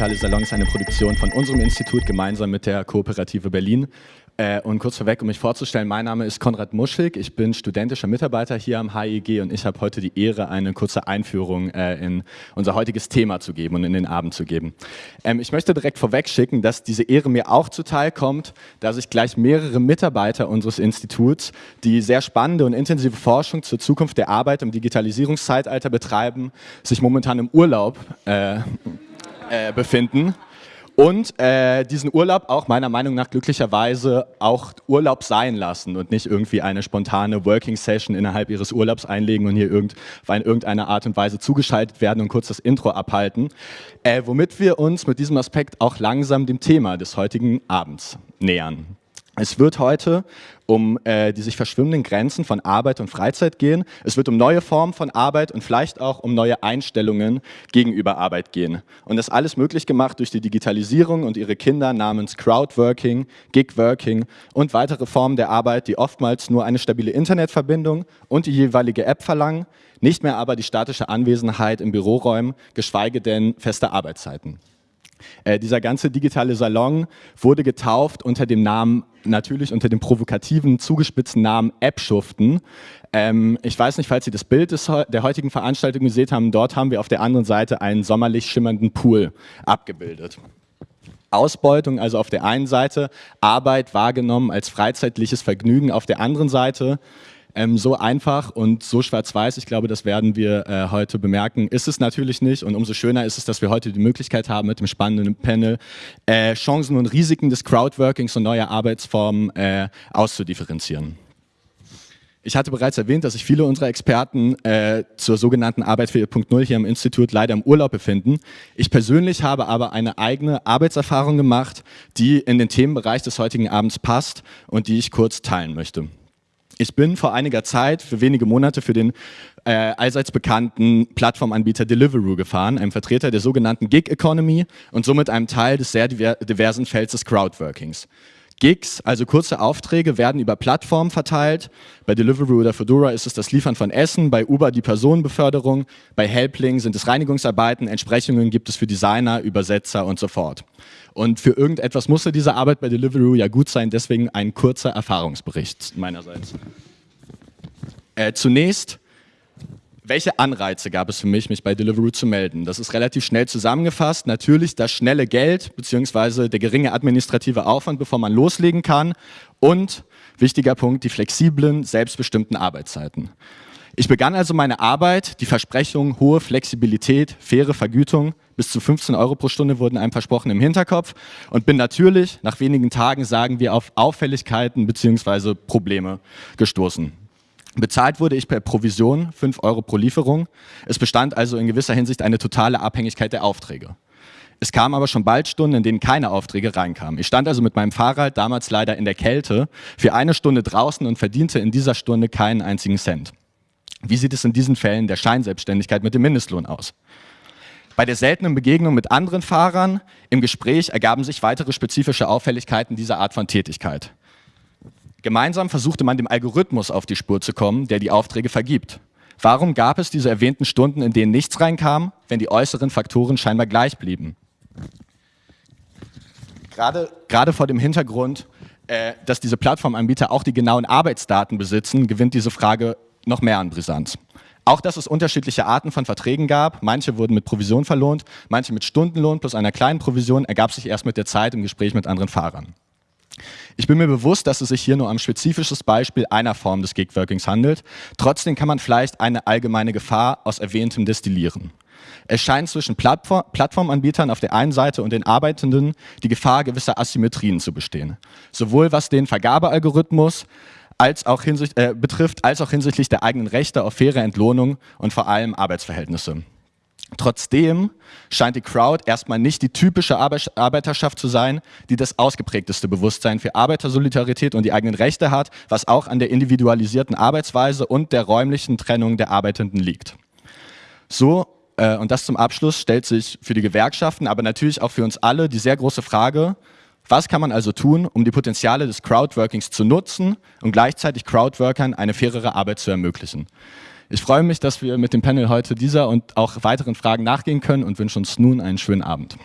Digitale Salon ist eine Produktion von unserem Institut gemeinsam mit der Kooperative Berlin. Äh, und kurz vorweg, um mich vorzustellen, mein Name ist Konrad Muschig, ich bin studentischer Mitarbeiter hier am HIG und ich habe heute die Ehre, eine kurze Einführung äh, in unser heutiges Thema zu geben und in den Abend zu geben. Ähm, ich möchte direkt vorweg schicken, dass diese Ehre mir auch zuteil kommt, da sich gleich mehrere Mitarbeiter unseres Instituts, die sehr spannende und intensive Forschung zur Zukunft der Arbeit im Digitalisierungszeitalter betreiben, sich momentan im Urlaub äh, äh, befinden und äh, diesen Urlaub auch meiner Meinung nach glücklicherweise auch Urlaub sein lassen und nicht irgendwie eine spontane Working Session innerhalb ihres Urlaubs einlegen und hier irgend, in irgendeiner Art und Weise zugeschaltet werden und kurz das Intro abhalten, äh, womit wir uns mit diesem Aspekt auch langsam dem Thema des heutigen Abends nähern. Es wird heute um äh, die sich verschwimmenden Grenzen von Arbeit und Freizeit gehen. Es wird um neue Formen von Arbeit und vielleicht auch um neue Einstellungen gegenüber Arbeit gehen. Und das alles möglich gemacht durch die Digitalisierung und ihre Kinder namens Crowdworking, Gigworking und weitere Formen der Arbeit, die oftmals nur eine stabile Internetverbindung und die jeweilige App verlangen, nicht mehr aber die statische Anwesenheit in Büroräumen, geschweige denn feste Arbeitszeiten. Äh, dieser ganze digitale Salon wurde getauft unter dem Namen, natürlich unter dem provokativen, zugespitzten Namen App-Schuften. Ähm, ich weiß nicht, falls Sie das Bild des, der heutigen Veranstaltung gesehen haben, dort haben wir auf der anderen Seite einen sommerlich schimmernden Pool abgebildet. Ausbeutung, also auf der einen Seite, Arbeit wahrgenommen als freizeitliches Vergnügen auf der anderen Seite, ähm, so einfach und so schwarz-weiß, ich glaube, das werden wir äh, heute bemerken, ist es natürlich nicht. Und umso schöner ist es, dass wir heute die Möglichkeit haben, mit dem spannenden Panel äh, Chancen und Risiken des Crowdworkings und neuer Arbeitsformen äh, auszudifferenzieren. Ich hatte bereits erwähnt, dass sich viele unserer Experten äh, zur sogenannten Arbeit 4.0 hier im Institut leider im Urlaub befinden. Ich persönlich habe aber eine eigene Arbeitserfahrung gemacht, die in den Themenbereich des heutigen Abends passt und die ich kurz teilen möchte. Ich bin vor einiger Zeit für wenige Monate für den äh, allseits bekannten Plattformanbieter Deliveroo gefahren, einem Vertreter der sogenannten Gig Economy und somit einem Teil des sehr diversen Felds des Crowdworkings. Gigs, also kurze Aufträge, werden über Plattformen verteilt. Bei Deliveroo oder Fedora ist es das Liefern von Essen, bei Uber die Personenbeförderung, bei Helpling sind es Reinigungsarbeiten, Entsprechungen gibt es für Designer, Übersetzer und so fort. Und für irgendetwas musste diese Arbeit bei Deliveroo ja gut sein, deswegen ein kurzer Erfahrungsbericht meinerseits. Äh, zunächst welche Anreize gab es für mich, mich bei Deliveroo zu melden? Das ist relativ schnell zusammengefasst. Natürlich das schnelle Geld bzw. der geringe administrative Aufwand, bevor man loslegen kann. Und, wichtiger Punkt, die flexiblen, selbstbestimmten Arbeitszeiten. Ich begann also meine Arbeit, die Versprechung, hohe Flexibilität, faire Vergütung, bis zu 15 Euro pro Stunde wurden einem versprochen im Hinterkopf und bin natürlich nach wenigen Tagen, sagen wir, auf Auffälligkeiten bzw. Probleme gestoßen. Bezahlt wurde ich per Provision 5 Euro pro Lieferung. Es bestand also in gewisser Hinsicht eine totale Abhängigkeit der Aufträge. Es kamen aber schon bald Stunden, in denen keine Aufträge reinkamen. Ich stand also mit meinem Fahrrad, damals leider in der Kälte, für eine Stunde draußen und verdiente in dieser Stunde keinen einzigen Cent. Wie sieht es in diesen Fällen der Scheinselbstständigkeit mit dem Mindestlohn aus? Bei der seltenen Begegnung mit anderen Fahrern im Gespräch ergaben sich weitere spezifische Auffälligkeiten dieser Art von Tätigkeit. Gemeinsam versuchte man dem Algorithmus auf die Spur zu kommen, der die Aufträge vergibt. Warum gab es diese erwähnten Stunden, in denen nichts reinkam, wenn die äußeren Faktoren scheinbar gleich blieben? Gerade, gerade vor dem Hintergrund, äh, dass diese Plattformanbieter auch die genauen Arbeitsdaten besitzen, gewinnt diese Frage noch mehr an Brisanz. Auch, dass es unterschiedliche Arten von Verträgen gab. Manche wurden mit Provision verlohnt, manche mit Stundenlohn plus einer kleinen Provision, ergab sich erst mit der Zeit im Gespräch mit anderen Fahrern. Ich bin mir bewusst, dass es sich hier nur um ein spezifisches Beispiel einer Form des Gigworkings handelt. Trotzdem kann man vielleicht eine allgemeine Gefahr aus Erwähntem destillieren. Es scheint zwischen Plattform Plattformanbietern auf der einen Seite und den Arbeitenden die Gefahr gewisser Asymmetrien zu bestehen. Sowohl was den Vergabealgorithmus als auch äh, betrifft, als auch hinsichtlich der eigenen Rechte auf faire Entlohnung und vor allem Arbeitsverhältnisse. Trotzdem scheint die Crowd erstmal nicht die typische Arbeiterschaft zu sein, die das ausgeprägteste Bewusstsein für Arbeitersolidarität und die eigenen Rechte hat, was auch an der individualisierten Arbeitsweise und der räumlichen Trennung der Arbeitenden liegt. So, äh, und das zum Abschluss, stellt sich für die Gewerkschaften, aber natürlich auch für uns alle die sehr große Frage, was kann man also tun, um die Potenziale des Crowdworkings zu nutzen und gleichzeitig Crowdworkern eine fairere Arbeit zu ermöglichen? Ich freue mich, dass wir mit dem Panel heute dieser und auch weiteren Fragen nachgehen können und wünsche uns nun einen schönen Abend.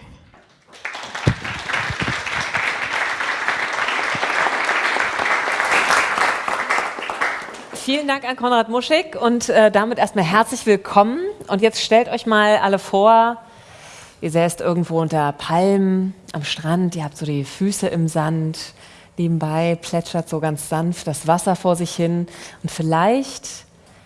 Vielen Dank an Konrad Muschig und äh, damit erstmal herzlich willkommen. Und jetzt stellt euch mal alle vor, ihr säßt irgendwo unter Palmen am Strand, ihr habt so die Füße im Sand, nebenbei plätschert so ganz sanft das Wasser vor sich hin und vielleicht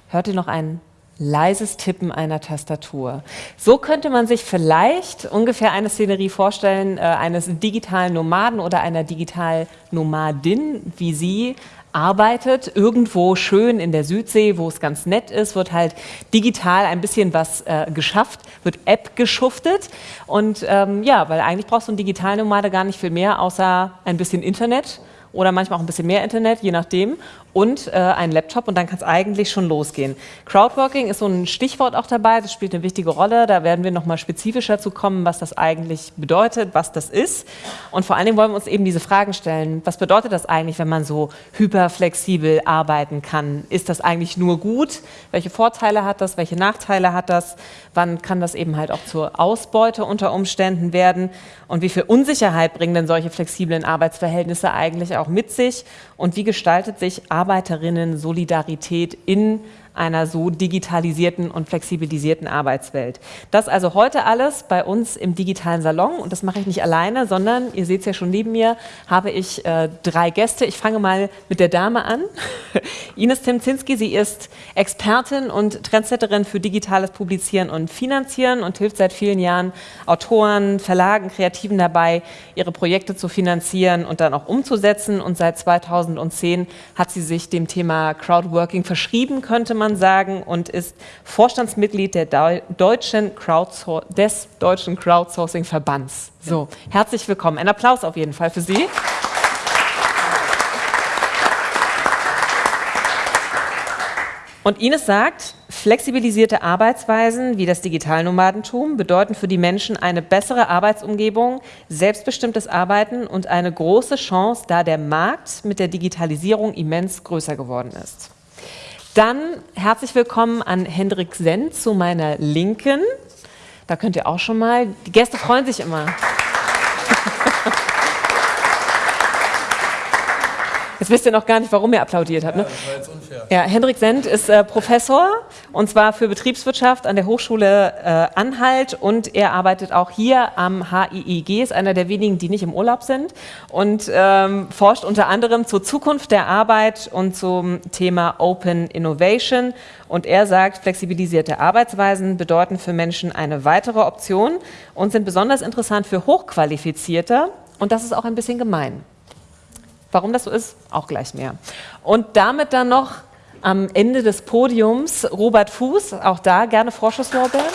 hört ihr noch ein leises Tippen einer Tastatur. So könnte man sich vielleicht ungefähr eine Szenerie vorstellen, äh, eines digitalen Nomaden oder einer digital Nomadin, wie sie arbeitet, irgendwo schön in der Südsee, wo es ganz nett ist, wird halt digital ein bisschen was äh, geschafft, wird App geschuftet und ähm, ja, weil eigentlich brauchst du einen Digitalnomade gar nicht viel mehr, außer ein bisschen Internet oder manchmal auch ein bisschen mehr Internet, je nachdem und äh, einen Laptop und dann kann es eigentlich schon losgehen. Crowdworking ist so ein Stichwort auch dabei, das spielt eine wichtige Rolle. Da werden wir nochmal spezifischer zu kommen, was das eigentlich bedeutet, was das ist. Und vor allen Dingen wollen wir uns eben diese Fragen stellen. Was bedeutet das eigentlich, wenn man so hyperflexibel arbeiten kann? Ist das eigentlich nur gut? Welche Vorteile hat das? Welche Nachteile hat das? Wann kann das eben halt auch zur Ausbeute unter Umständen werden? Und wie viel Unsicherheit bringen denn solche flexiblen Arbeitsverhältnisse eigentlich auch mit sich? Und wie gestaltet sich Arbeiterinnen-Solidarität in einer so digitalisierten und flexibilisierten Arbeitswelt. Das also heute alles bei uns im digitalen Salon und das mache ich nicht alleine, sondern, ihr seht es ja schon neben mir, habe ich äh, drei Gäste. Ich fange mal mit der Dame an. Ines Timzinski, sie ist Expertin und Trendsetterin für digitales Publizieren und Finanzieren und hilft seit vielen Jahren Autoren, Verlagen, Kreativen dabei, ihre Projekte zu finanzieren und dann auch umzusetzen. Und seit 2010 hat sie sich dem Thema Crowdworking verschrieben, könnte man sagen, und ist Vorstandsmitglied der deutschen des Deutschen Crowdsourcing-Verbands. So, herzlich willkommen. Ein Applaus auf jeden Fall für Sie. Und Ines sagt, flexibilisierte Arbeitsweisen wie das Digitalnomadentum bedeuten für die Menschen eine bessere Arbeitsumgebung, selbstbestimmtes Arbeiten und eine große Chance, da der Markt mit der Digitalisierung immens größer geworden ist. Dann herzlich willkommen an Hendrik Senn zu meiner Linken. Da könnt ihr auch schon mal, die Gäste freuen sich immer. Jetzt wisst ihr noch gar nicht, warum ihr applaudiert habt. Ne? Ja, das war jetzt unfair. Ja, Hendrik Send ist äh, Professor und zwar für Betriebswirtschaft an der Hochschule äh, Anhalt und er arbeitet auch hier am HIIG, ist einer der wenigen, die nicht im Urlaub sind und ähm, forscht unter anderem zur Zukunft der Arbeit und zum Thema Open Innovation. Und er sagt, flexibilisierte Arbeitsweisen bedeuten für Menschen eine weitere Option und sind besonders interessant für Hochqualifizierte. Und das ist auch ein bisschen gemein. Warum das so ist, auch gleich mehr. Und damit dann noch am Ende des Podiums Robert Fuß, auch da gerne Vorschusslorbeeren.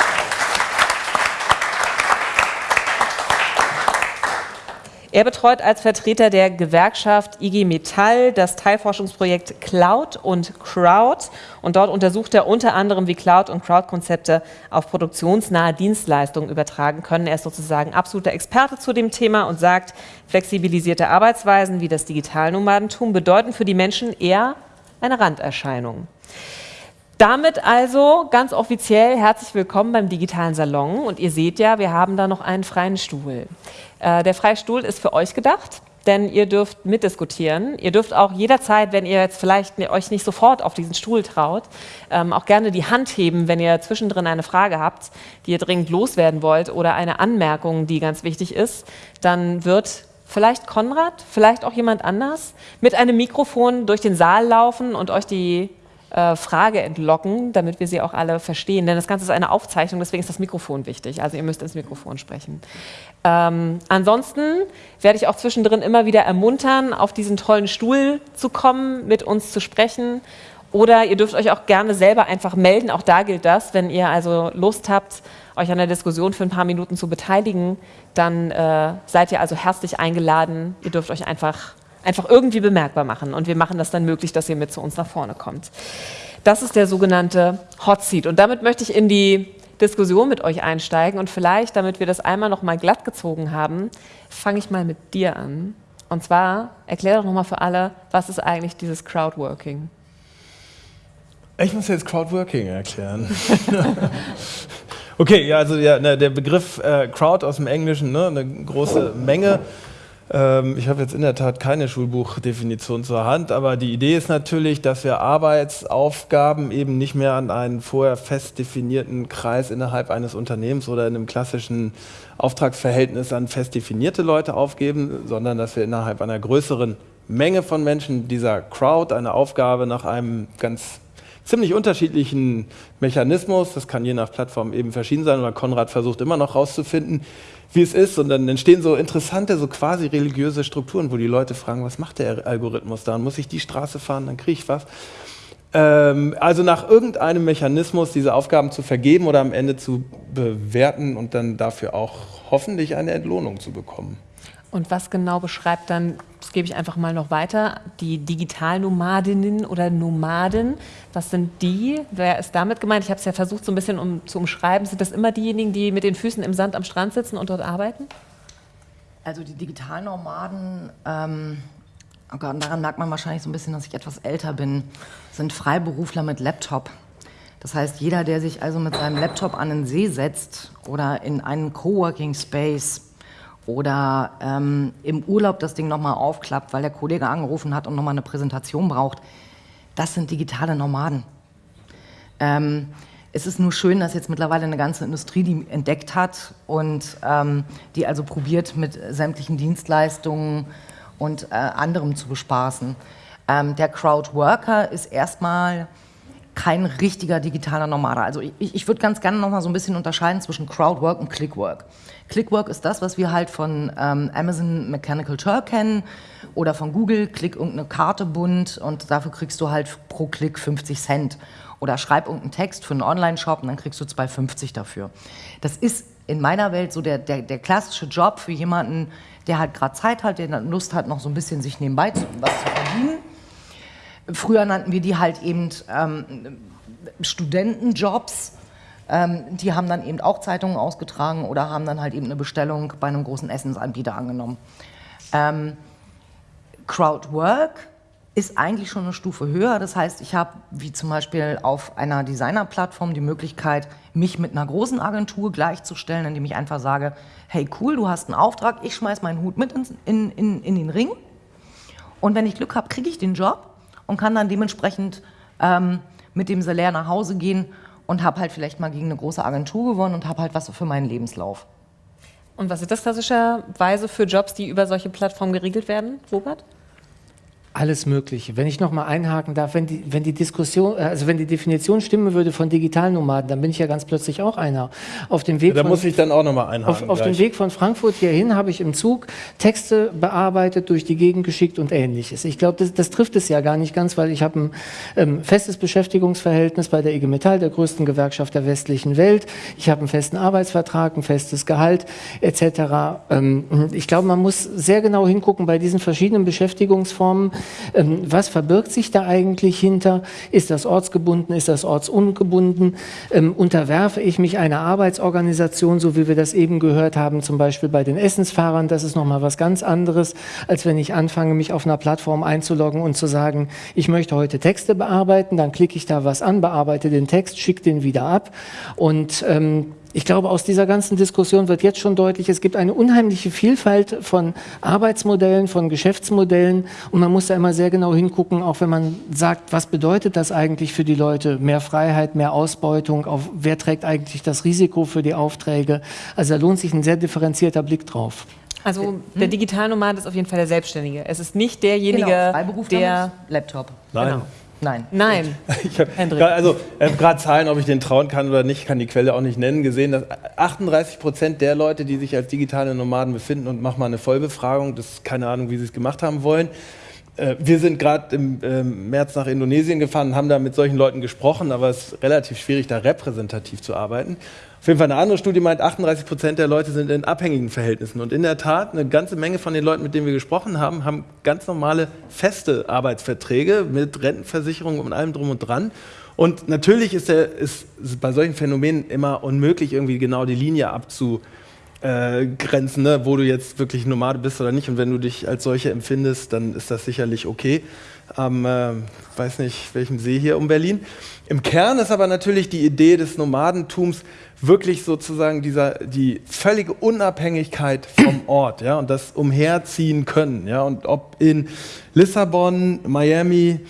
Er betreut als Vertreter der Gewerkschaft IG Metall das Teilforschungsprojekt Cloud und Crowd und dort untersucht er unter anderem, wie Cloud- und Crowd-Konzepte auf produktionsnahe Dienstleistungen übertragen können. Er ist sozusagen absoluter Experte zu dem Thema und sagt, flexibilisierte Arbeitsweisen wie das Digitalnomadentum bedeuten für die Menschen eher eine Randerscheinung. Damit also ganz offiziell herzlich willkommen beim digitalen Salon und ihr seht ja, wir haben da noch einen freien Stuhl. Äh, der freie Stuhl ist für euch gedacht, denn ihr dürft mitdiskutieren. Ihr dürft auch jederzeit, wenn ihr jetzt vielleicht euch nicht sofort auf diesen Stuhl traut, ähm, auch gerne die Hand heben, wenn ihr zwischendrin eine Frage habt, die ihr dringend loswerden wollt oder eine Anmerkung, die ganz wichtig ist. Dann wird vielleicht Konrad, vielleicht auch jemand anders mit einem Mikrofon durch den Saal laufen und euch die äh, Frage entlocken, damit wir sie auch alle verstehen. Denn das Ganze ist eine Aufzeichnung, deswegen ist das Mikrofon wichtig. Also ihr müsst ins Mikrofon sprechen. Ähm, ansonsten werde ich auch zwischendrin immer wieder ermuntern, auf diesen tollen Stuhl zu kommen, mit uns zu sprechen. Oder ihr dürft euch auch gerne selber einfach melden. Auch da gilt das, wenn ihr also Lust habt, euch an der Diskussion für ein paar Minuten zu beteiligen, dann äh, seid ihr also herzlich eingeladen. Ihr dürft euch einfach einfach irgendwie bemerkbar machen. Und wir machen das dann möglich, dass ihr mit zu uns nach vorne kommt. Das ist der sogenannte Hot Seat. Und damit möchte ich in die Diskussion mit euch einsteigen. Und vielleicht, damit wir das einmal noch mal glatt gezogen haben, fange ich mal mit dir an. Und zwar, erklär doch noch mal für alle, was ist eigentlich dieses Crowdworking? Ich muss jetzt Crowdworking erklären. okay, ja, also ja, ne, der Begriff äh, Crowd aus dem Englischen, ne, eine große Menge Ähm, ich habe jetzt in der Tat keine Schulbuchdefinition zur Hand, aber die Idee ist natürlich, dass wir Arbeitsaufgaben eben nicht mehr an einen vorher fest definierten Kreis innerhalb eines Unternehmens oder in einem klassischen Auftragsverhältnis an fest definierte Leute aufgeben, sondern dass wir innerhalb einer größeren Menge von Menschen dieser Crowd eine Aufgabe nach einem ganz ziemlich unterschiedlichen Mechanismus, das kann je nach Plattform eben verschieden sein, oder Konrad versucht immer noch herauszufinden, wie es ist. Und dann entstehen so interessante, so quasi religiöse Strukturen, wo die Leute fragen, was macht der Algorithmus da? muss ich die Straße fahren, dann kriege ich was. Ähm, also nach irgendeinem Mechanismus diese Aufgaben zu vergeben oder am Ende zu bewerten und dann dafür auch hoffentlich eine Entlohnung zu bekommen. Und was genau beschreibt dann, das gebe ich einfach mal noch weiter, die Digitalnomadinnen oder Nomaden? Was sind die? Wer ist damit gemeint? Ich habe es ja versucht, so ein bisschen um, zu umschreiben. Sind das immer diejenigen, die mit den Füßen im Sand am Strand sitzen und dort arbeiten? Also die Digitalnomaden, ähm, oh Gott, daran merkt man wahrscheinlich so ein bisschen, dass ich etwas älter bin, sind Freiberufler mit Laptop. Das heißt, jeder, der sich also mit seinem Laptop an den See setzt oder in einen Coworking Space oder ähm, im Urlaub das Ding nochmal aufklappt, weil der Kollege angerufen hat und nochmal eine Präsentation braucht. Das sind digitale Nomaden. Ähm, es ist nur schön, dass jetzt mittlerweile eine ganze Industrie die entdeckt hat und ähm, die also probiert, mit sämtlichen Dienstleistungen und äh, anderem zu bespaßen. Ähm, der Crowdworker ist erstmal kein richtiger digitaler Nomade. Also ich, ich würde ganz gerne noch mal so ein bisschen unterscheiden zwischen Crowdwork und Clickwork. Clickwork ist das, was wir halt von ähm, Amazon Mechanical Turk kennen oder von Google, klick irgendeine Karte bunt und dafür kriegst du halt pro Klick 50 Cent. Oder schreib irgendeinen Text für einen Online-Shop und dann kriegst du 2,50 dafür. Das ist in meiner Welt so der, der, der klassische Job für jemanden, der halt gerade Zeit hat, der Lust hat, noch so ein bisschen sich nebenbei zu, was zu verdienen. Früher nannten wir die halt eben ähm, Studentenjobs. Ähm, die haben dann eben auch Zeitungen ausgetragen oder haben dann halt eben eine Bestellung bei einem großen Essensanbieter angenommen. Ähm, Crowdwork ist eigentlich schon eine Stufe höher. Das heißt, ich habe wie zum Beispiel auf einer Designerplattform die Möglichkeit, mich mit einer großen Agentur gleichzustellen, indem ich einfach sage, hey cool, du hast einen Auftrag, ich schmeiß meinen Hut mit in, in, in, in den Ring. Und wenn ich Glück habe, kriege ich den Job und kann dann dementsprechend ähm, mit dem Salär nach Hause gehen und habe halt vielleicht mal gegen eine große Agentur gewonnen und habe halt was für meinen Lebenslauf. Und was ist das klassischerweise für Jobs, die über solche Plattformen geregelt werden, Robert? Alles Mögliche. Wenn ich noch mal einhaken darf, wenn die, wenn die Diskussion, also wenn die Definition stimmen würde von Digitalnomaden, dann bin ich ja ganz plötzlich auch einer. Auf dem Weg ja, da von, muss ich dann auch noch mal einhaken. Auf, auf dem Weg von Frankfurt hierhin habe ich im Zug Texte bearbeitet, durch die Gegend geschickt und ähnliches. Ich glaube, das, das, trifft es ja gar nicht ganz, weil ich habe ein ähm, festes Beschäftigungsverhältnis bei der IG Metall, der größten Gewerkschaft der westlichen Welt. Ich habe einen festen Arbeitsvertrag, ein festes Gehalt etc. Ähm, ich glaube, man muss sehr genau hingucken bei diesen verschiedenen Beschäftigungsformen was verbirgt sich da eigentlich hinter? Ist das ortsgebunden? Ist das ortsungebunden? Ähm, unterwerfe ich mich einer Arbeitsorganisation, so wie wir das eben gehört haben, zum Beispiel bei den Essensfahrern? Das ist nochmal was ganz anderes, als wenn ich anfange, mich auf einer Plattform einzuloggen und zu sagen, ich möchte heute Texte bearbeiten, dann klicke ich da was an, bearbeite den Text, schicke den wieder ab und ähm, ich glaube, aus dieser ganzen Diskussion wird jetzt schon deutlich, es gibt eine unheimliche Vielfalt von Arbeitsmodellen, von Geschäftsmodellen und man muss da immer sehr genau hingucken, auch wenn man sagt, was bedeutet das eigentlich für die Leute? Mehr Freiheit, mehr Ausbeutung, auf wer trägt eigentlich das Risiko für die Aufträge? Also da lohnt sich ein sehr differenzierter Blick drauf. Also der Digitalnomad ist auf jeden Fall der Selbstständige. Es ist nicht derjenige, genau, der Laptop. Nein. Genau. Nein. Nein. Ich habe also äh, gerade Zahlen, ob ich den trauen kann oder nicht, kann die Quelle auch nicht nennen, gesehen, dass 38 Prozent der Leute, die sich als digitale Nomaden befinden und machen mal eine Vollbefragung, das ist keine Ahnung, wie sie es gemacht haben wollen. Äh, wir sind gerade im äh, März nach Indonesien gefahren und haben da mit solchen Leuten gesprochen, aber es ist relativ schwierig, da repräsentativ zu arbeiten. Auf jeden Fall eine andere Studie meint, 38 Prozent der Leute sind in abhängigen Verhältnissen. Und in der Tat, eine ganze Menge von den Leuten, mit denen wir gesprochen haben, haben ganz normale feste Arbeitsverträge mit Rentenversicherung und allem drum und dran. Und natürlich ist, der, ist bei solchen Phänomenen immer unmöglich, irgendwie genau die Linie abzu, äh, Grenzen, ne, wo du jetzt wirklich Nomade bist oder nicht. Und wenn du dich als solche empfindest, dann ist das sicherlich okay. Am, äh, weiß nicht, welchem See hier um Berlin. Im Kern ist aber natürlich die Idee des Nomadentums wirklich sozusagen dieser, die völlige Unabhängigkeit vom Ort ja, und das Umherziehen können. Ja, und ob in Lissabon, Miami,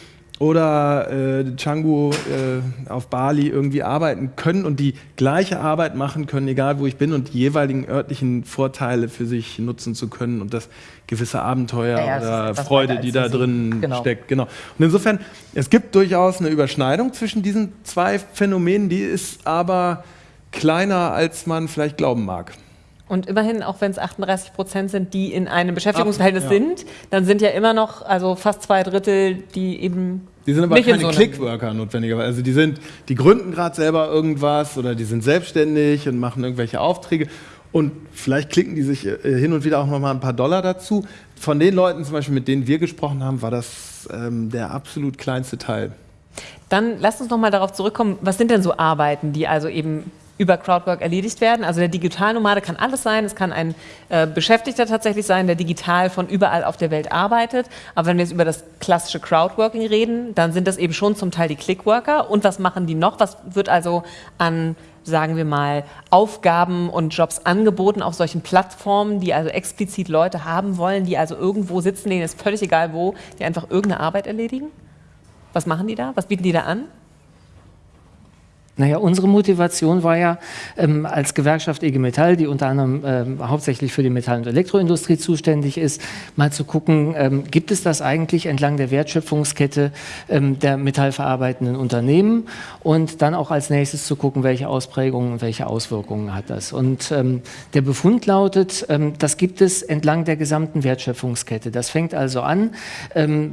oder äh, Canggu äh, auf Bali irgendwie arbeiten können und die gleiche Arbeit machen können, egal wo ich bin und die jeweiligen örtlichen Vorteile für sich nutzen zu können und das gewisse Abenteuer ja, ja, oder Freude, die da drin genau. steckt. Genau. Und insofern, es gibt durchaus eine Überschneidung zwischen diesen zwei Phänomenen, die ist aber kleiner, als man vielleicht glauben mag. Und immerhin, auch wenn es 38 Prozent sind, die in einem Beschäftigungsverhältnis ja. sind, dann sind ja immer noch, also fast zwei Drittel, die eben. Die sind aber keine so Clickworker notwendigerweise. Also die sind, die gründen gerade selber irgendwas oder die sind selbstständig und machen irgendwelche Aufträge. Und vielleicht klicken die sich äh, hin und wieder auch noch mal ein paar Dollar dazu. Von den Leuten zum Beispiel, mit denen wir gesprochen haben, war das ähm, der absolut kleinste Teil. Dann lasst uns noch mal darauf zurückkommen, was sind denn so Arbeiten, die also eben über Crowdwork erledigt werden. Also der Digitalnomade kann alles sein. Es kann ein äh, Beschäftigter tatsächlich sein, der digital von überall auf der Welt arbeitet. Aber wenn wir jetzt über das klassische Crowdworking reden, dann sind das eben schon zum Teil die Clickworker. Und was machen die noch? Was wird also an sagen wir mal, Aufgaben und Jobs angeboten auf solchen Plattformen, die also explizit Leute haben wollen, die also irgendwo sitzen, denen ist völlig egal wo, die einfach irgendeine Arbeit erledigen? Was machen die da? Was bieten die da an? Naja, unsere Motivation war ja ähm, als Gewerkschaft IG Metall, die unter anderem ähm, hauptsächlich für die Metall- und Elektroindustrie zuständig ist, mal zu gucken, ähm, gibt es das eigentlich entlang der Wertschöpfungskette ähm, der metallverarbeitenden Unternehmen und dann auch als nächstes zu gucken, welche Ausprägungen und welche Auswirkungen hat das. Und ähm, der Befund lautet, ähm, das gibt es entlang der gesamten Wertschöpfungskette. Das fängt also an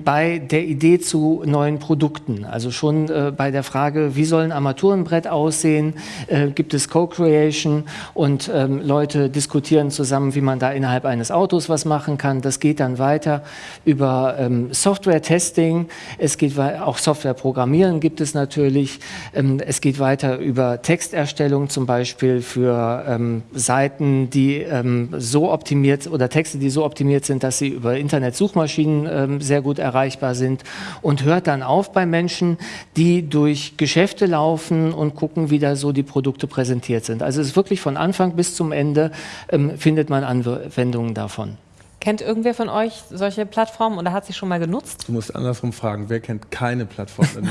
bei der Idee zu neuen Produkten, also schon äh, bei der Frage, wie sollen Armaturen Brett aussehen, äh, gibt es Co-Creation und ähm, Leute diskutieren zusammen, wie man da innerhalb eines Autos was machen kann. Das geht dann weiter über ähm, Software-Testing, es geht auch Software-Programmieren gibt es natürlich, ähm, es geht weiter über Texterstellung zum Beispiel für ähm, Seiten, die ähm, so optimiert oder Texte, die so optimiert sind, dass sie über Internet-Suchmaschinen ähm, sehr gut erreichbar sind und hört dann auf bei Menschen, die durch Geschäfte laufen und gucken, wie da so die Produkte präsentiert sind. Also es ist wirklich von Anfang bis zum Ende ähm, findet man Anwendungen davon. Kennt irgendwer von euch solche Plattformen oder hat sie schon mal genutzt? Du musst andersrum fragen, wer kennt keine Plattform?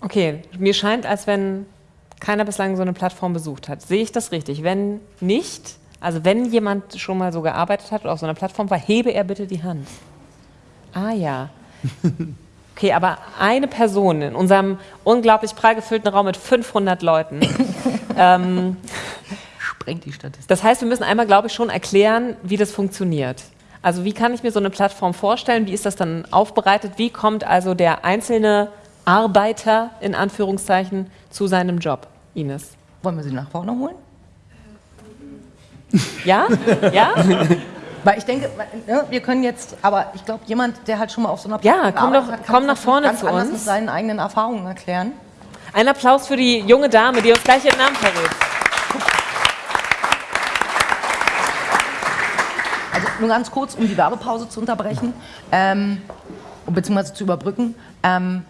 okay, mir scheint, als wenn keiner bislang so eine Plattform besucht hat. Sehe ich das richtig? Wenn nicht, also wenn jemand schon mal so gearbeitet hat oder auf so einer Plattform war, hebe er bitte die Hand. Ah ja. Okay, aber eine Person in unserem unglaublich prall gefüllten Raum mit 500 Leuten. ähm, Sprengt die Statistik. Das heißt, wir müssen einmal, glaube ich, schon erklären, wie das funktioniert. Also wie kann ich mir so eine Plattform vorstellen? Wie ist das dann aufbereitet? Wie kommt also der einzelne Arbeiter in Anführungszeichen zu seinem Job, Ines? Wollen wir sie nach vorne holen? Ja? Ja? Weil ich denke, ne, wir können jetzt, aber ich glaube, jemand, der halt schon mal auf so einer Ja, komm doch, komm nach vorne ganz zu uns. mit seinen eigenen Erfahrungen erklären. Ein Applaus für die junge Dame, die uns gleich ihren Namen verrät. Also nur ganz kurz, um die Werbepause zu unterbrechen, ähm, beziehungsweise zu überbrücken. Ähm,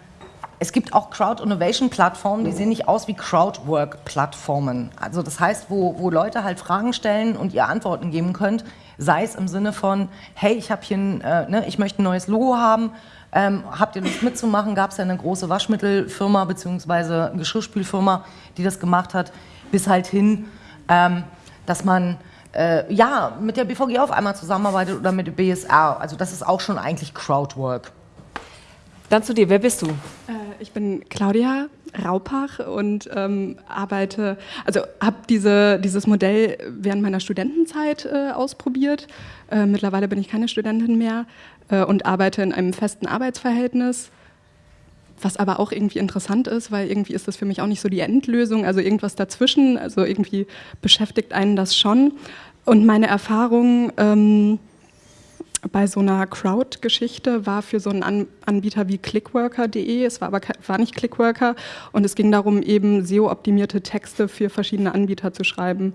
es gibt auch Crowd-Innovation-Plattformen, die sehen nicht aus wie Crowdwork-Plattformen. Also das heißt, wo, wo Leute halt Fragen stellen und ihr Antworten geben könnt, sei es im Sinne von, hey, ich habe hier, ein, äh, ne, ich möchte ein neues Logo haben, ähm, habt ihr Lust mitzumachen? Gab es ja eine große Waschmittelfirma bzw. Geschirrspülfirma, die das gemacht hat, bis halt hin, ähm, dass man äh, ja mit der BVG auf einmal zusammenarbeitet oder mit der BSR. Also das ist auch schon eigentlich Crowdwork. Dann zu dir, wer bist du? Äh, ich bin Claudia Raupach und ähm, arbeite, also habe diese, dieses Modell während meiner Studentenzeit äh, ausprobiert. Äh, mittlerweile bin ich keine Studentin mehr äh, und arbeite in einem festen Arbeitsverhältnis. Was aber auch irgendwie interessant ist, weil irgendwie ist das für mich auch nicht so die Endlösung, also irgendwas dazwischen, also irgendwie beschäftigt einen das schon. Und meine Erfahrung ähm, bei so einer Crowd-Geschichte war für so einen An Anbieter wie clickworker.de, es war aber war nicht Clickworker und es ging darum, eben SEO-optimierte Texte für verschiedene Anbieter zu schreiben.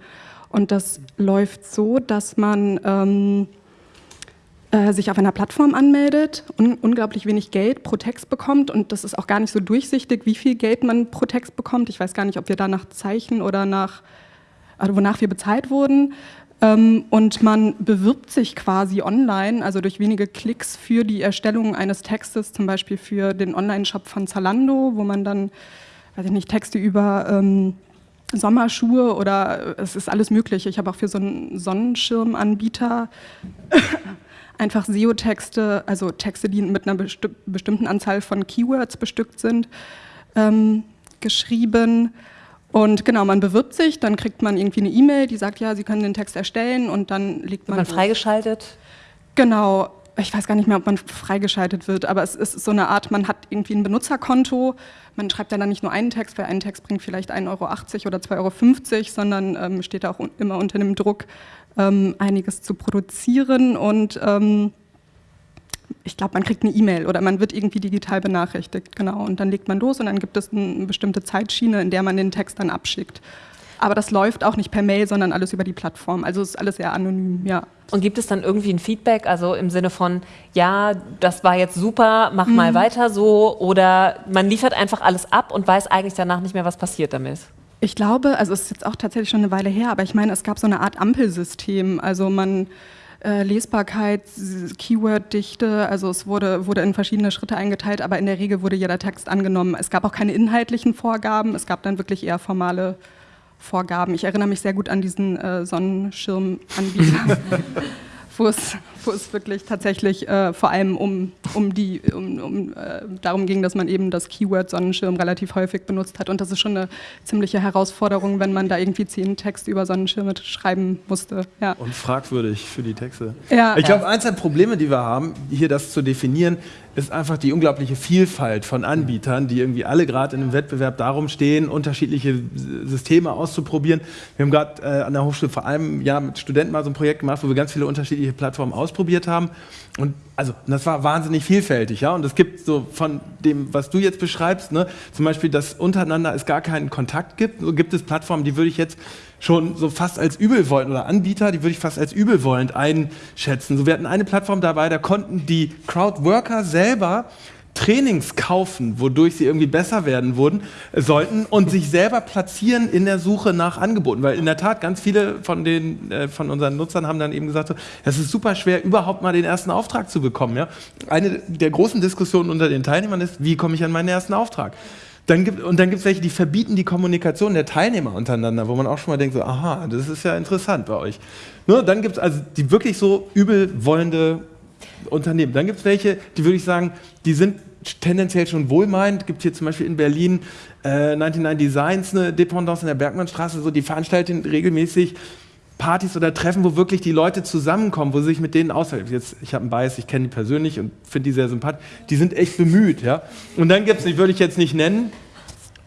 Und das läuft so, dass man ähm, äh, sich auf einer Plattform anmeldet, un unglaublich wenig Geld pro Text bekommt und das ist auch gar nicht so durchsichtig, wie viel Geld man pro Text bekommt. Ich weiß gar nicht, ob wir da nach Zeichen oder nach, also wonach wir bezahlt wurden. Ähm, und man bewirbt sich quasi online, also durch wenige Klicks für die Erstellung eines Textes, zum Beispiel für den Online-Shop von Zalando, wo man dann, weiß ich nicht, Texte über ähm, Sommerschuhe oder es ist alles Mögliche. Ich habe auch für so einen Sonnenschirmanbieter einfach SEO-Texte, also Texte, die mit einer besti bestimmten Anzahl von Keywords bestückt sind, ähm, geschrieben. Und genau, man bewirbt sich, dann kriegt man irgendwie eine E-Mail, die sagt, ja, Sie können den Text erstellen und dann legt man. Wird man freigeschaltet? Genau, ich weiß gar nicht mehr, ob man freigeschaltet wird, aber es ist so eine Art, man hat irgendwie ein Benutzerkonto, man schreibt ja dann nicht nur einen Text, weil ein Text bringt vielleicht 1,80 Euro oder 2,50 Euro, sondern ähm, steht da auch un immer unter dem Druck, ähm, einiges zu produzieren und ähm, ich glaube, man kriegt eine E-Mail oder man wird irgendwie digital benachrichtigt, genau, und dann legt man los und dann gibt es eine bestimmte Zeitschiene, in der man den Text dann abschickt. Aber das läuft auch nicht per Mail, sondern alles über die Plattform. Also ist alles sehr anonym, ja. Und gibt es dann irgendwie ein Feedback, also im Sinne von, ja, das war jetzt super, mach mhm. mal weiter so, oder man liefert einfach alles ab und weiß eigentlich danach nicht mehr, was passiert damit? Ich glaube, also es ist jetzt auch tatsächlich schon eine Weile her, aber ich meine, es gab so eine Art Ampelsystem. Also man äh, Lesbarkeit, Keyworddichte, also es wurde, wurde in verschiedene Schritte eingeteilt, aber in der Regel wurde jeder Text angenommen. Es gab auch keine inhaltlichen Vorgaben, es gab dann wirklich eher formale Vorgaben. Ich erinnere mich sehr gut an diesen äh, Sonnenschirmanbieter, wo es wo es wirklich tatsächlich äh, vor allem um, um die, um, um äh, darum ging, dass man eben das Keyword Sonnenschirm relativ häufig benutzt hat. Und das ist schon eine ziemliche Herausforderung, wenn man da irgendwie zehn Text über Sonnenschirme schreiben musste. Ja. Und fragwürdig für die Texte. Ja. Ich glaube, eins der Probleme, die wir haben, hier das zu definieren, ist einfach die unglaubliche Vielfalt von Anbietern, die irgendwie alle gerade in einem Wettbewerb darum stehen, unterschiedliche Systeme auszuprobieren. Wir haben gerade äh, an der Hochschule vor allem ja, mit Studenten mal so ein Projekt gemacht, wo wir ganz viele unterschiedliche Plattformen ausprobieren ausprobiert haben. Und also das war wahnsinnig vielfältig, ja. Und es gibt so von dem, was du jetzt beschreibst, ne, zum Beispiel, dass untereinander es gar keinen Kontakt gibt. So gibt es Plattformen, die würde ich jetzt schon so fast als übelwollend oder Anbieter, die würde ich fast als übelwollend einschätzen. So wir hatten eine Plattform dabei, da konnten die Crowdworker selber Trainings kaufen, wodurch sie irgendwie besser werden wurden, sollten und sich selber platzieren in der Suche nach Angeboten. Weil in der Tat ganz viele von, den, äh, von unseren Nutzern haben dann eben gesagt, es ist super schwer, überhaupt mal den ersten Auftrag zu bekommen. Ja? Eine der großen Diskussionen unter den Teilnehmern ist, wie komme ich an meinen ersten Auftrag? Dann gibt, und dann gibt es welche, die verbieten die Kommunikation der Teilnehmer untereinander, wo man auch schon mal denkt, so, aha, das ist ja interessant bei euch. Nur dann gibt es also die wirklich so übelwollende Unternehmen. Dann gibt es welche, die würde ich sagen, die sind tendenziell schon wohlmeinend. Gibt hier zum Beispiel in Berlin äh, 99 Designs eine Dependance in der Bergmannstraße, so die veranstalten regelmäßig Partys oder Treffen, wo wirklich die Leute zusammenkommen, wo sie sich mit denen austauschen. Jetzt, ich habe einen Bias, ich kenne die persönlich und finde die sehr sympathisch. Die sind echt bemüht, ja. Und dann gibt es, die würde ich jetzt nicht nennen,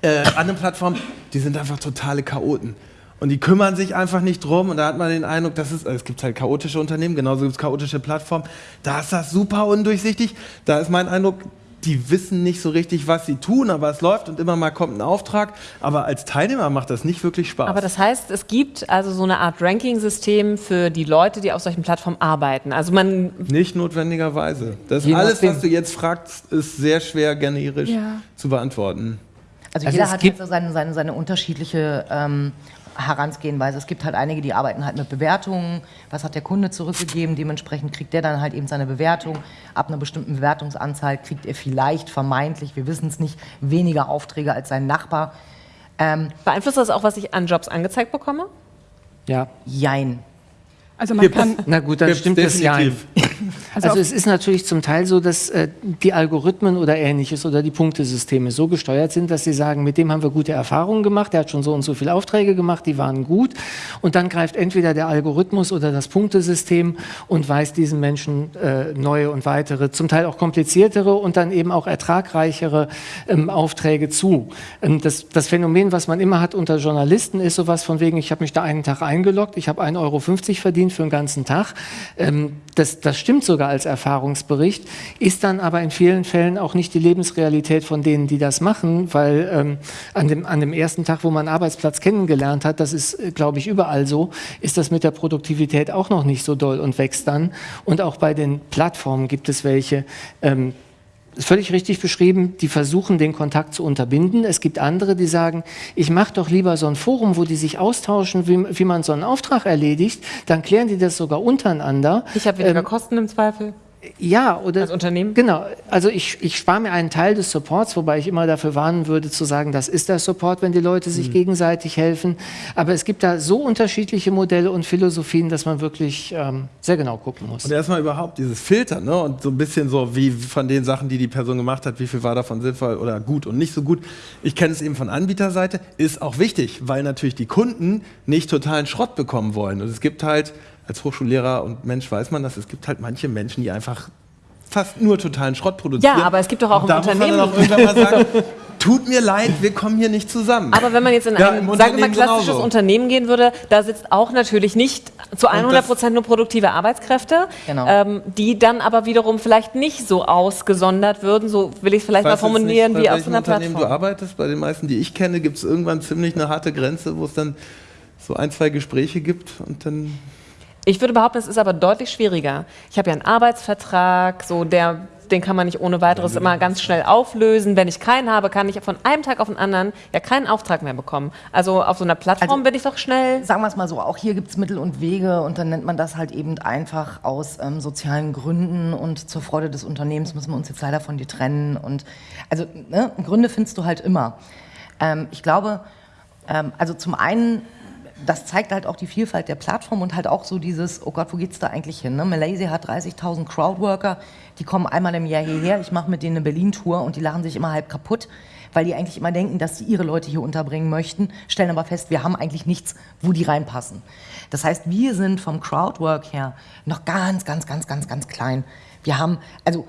äh, andere Plattformen, die sind einfach totale Chaoten. Und die kümmern sich einfach nicht drum und da hat man den Eindruck, dass es, es gibt halt chaotische Unternehmen, genauso gibt es chaotische Plattformen. Da ist das super undurchsichtig. Da ist mein Eindruck, die wissen nicht so richtig, was sie tun, aber es läuft und immer mal kommt ein Auftrag. Aber als Teilnehmer macht das nicht wirklich Spaß. Aber das heißt, es gibt also so eine Art Ranking-System für die Leute, die auf solchen Plattformen arbeiten. Also man nicht notwendigerweise. Das alles, was du jetzt fragst, ist sehr schwer generisch ja. zu beantworten. Also, also jeder hat halt so seine, seine, seine unterschiedliche ähm, Herangehensweise. Es gibt halt einige, die arbeiten halt mit Bewertungen. Was hat der Kunde zurückgegeben? Dementsprechend kriegt der dann halt eben seine Bewertung. Ab einer bestimmten Bewertungsanzahl kriegt er vielleicht, vermeintlich, wir wissen es nicht, weniger Aufträge als sein Nachbar. Ähm, Beeinflusst das auch, was ich an Jobs angezeigt bekomme? Ja. Jein. Also man kann. Na gut, dann stimmt das ja. Also, also es ist natürlich zum Teil so, dass äh, die Algorithmen oder ähnliches oder die Punktesysteme so gesteuert sind, dass sie sagen, mit dem haben wir gute Erfahrungen gemacht, der hat schon so und so viele Aufträge gemacht, die waren gut. Und dann greift entweder der Algorithmus oder das Punktesystem und weist diesen Menschen äh, neue und weitere, zum Teil auch kompliziertere und dann eben auch ertragreichere ähm, Aufträge zu. Ähm, das, das Phänomen, was man immer hat unter Journalisten, ist sowas von wegen, ich habe mich da einen Tag eingeloggt, ich habe 1,50 Euro verdient für den ganzen Tag. Ähm, das, das stimmt stimmt sogar als Erfahrungsbericht, ist dann aber in vielen Fällen auch nicht die Lebensrealität von denen, die das machen, weil ähm, an, dem, an dem ersten Tag, wo man Arbeitsplatz kennengelernt hat, das ist, äh, glaube ich, überall so, ist das mit der Produktivität auch noch nicht so doll und wächst dann. Und auch bei den Plattformen gibt es welche, ähm, ist völlig richtig beschrieben, die versuchen, den Kontakt zu unterbinden. Es gibt andere, die sagen, ich mache doch lieber so ein Forum, wo die sich austauschen, wie, wie, man so einen Auftrag erledigt. Dann klären die das sogar untereinander. Ich habe weniger ähm, Kosten im Zweifel. Ja, oder. Als Unternehmen? Genau. Also ich, ich spare mir einen Teil des Supports, wobei ich immer dafür warnen würde, zu sagen, das ist der Support, wenn die Leute sich mhm. gegenseitig helfen. Aber es gibt da so unterschiedliche Modelle und Philosophien, dass man wirklich ähm, sehr genau gucken muss. Und erstmal überhaupt dieses Filtern, ne? Und so ein bisschen so wie von den Sachen, die die Person gemacht hat, wie viel war davon sinnvoll oder gut und nicht so gut. Ich kenne es eben von Anbieterseite, ist auch wichtig, weil natürlich die Kunden nicht totalen Schrott bekommen wollen. Und es gibt halt als Hochschullehrer und Mensch weiß man dass Es gibt halt manche Menschen, die einfach fast nur totalen Schrott produzieren. Ja, aber es gibt doch auch und im Unternehmen. Muss man dann auch irgendwann mal sagen, tut mir leid, wir kommen hier nicht zusammen. Aber wenn man jetzt in ja, ein, sagen wir mal, klassisches genauso. Unternehmen gehen würde, da sitzt auch natürlich nicht zu 100 Prozent nur produktive Arbeitskräfte, genau. ähm, die dann aber wiederum vielleicht nicht so ausgesondert würden, so will ich es vielleicht mal formulieren, nicht, wie auf so einer Unternehmen Plattform. du arbeitest, bei den meisten, die ich kenne, gibt es irgendwann ziemlich eine harte Grenze, wo es dann so ein, zwei Gespräche gibt und dann ich würde behaupten, es ist aber deutlich schwieriger. Ich habe ja einen Arbeitsvertrag, so der, den kann man nicht ohne weiteres immer ganz schnell auflösen. Wenn ich keinen habe, kann ich von einem Tag auf den anderen ja keinen Auftrag mehr bekommen. Also auf so einer Plattform also, bin ich doch schnell. Sagen wir es mal so, auch hier gibt es Mittel und Wege und dann nennt man das halt eben einfach aus ähm, sozialen Gründen und zur Freude des Unternehmens müssen wir uns jetzt leider von dir trennen. Und also ne, Gründe findest du halt immer. Ähm, ich glaube, ähm, also zum einen das zeigt halt auch die Vielfalt der Plattform und halt auch so dieses, oh Gott, wo geht's da eigentlich hin? Ne? Malaysia hat 30.000 Crowdworker, die kommen einmal im Jahr hierher, ich mache mit denen eine Berlin-Tour und die lachen sich immer halb kaputt, weil die eigentlich immer denken, dass sie ihre Leute hier unterbringen möchten, stellen aber fest, wir haben eigentlich nichts, wo die reinpassen. Das heißt, wir sind vom Crowdwork her noch ganz, ganz, ganz, ganz, ganz klein. Wir haben, also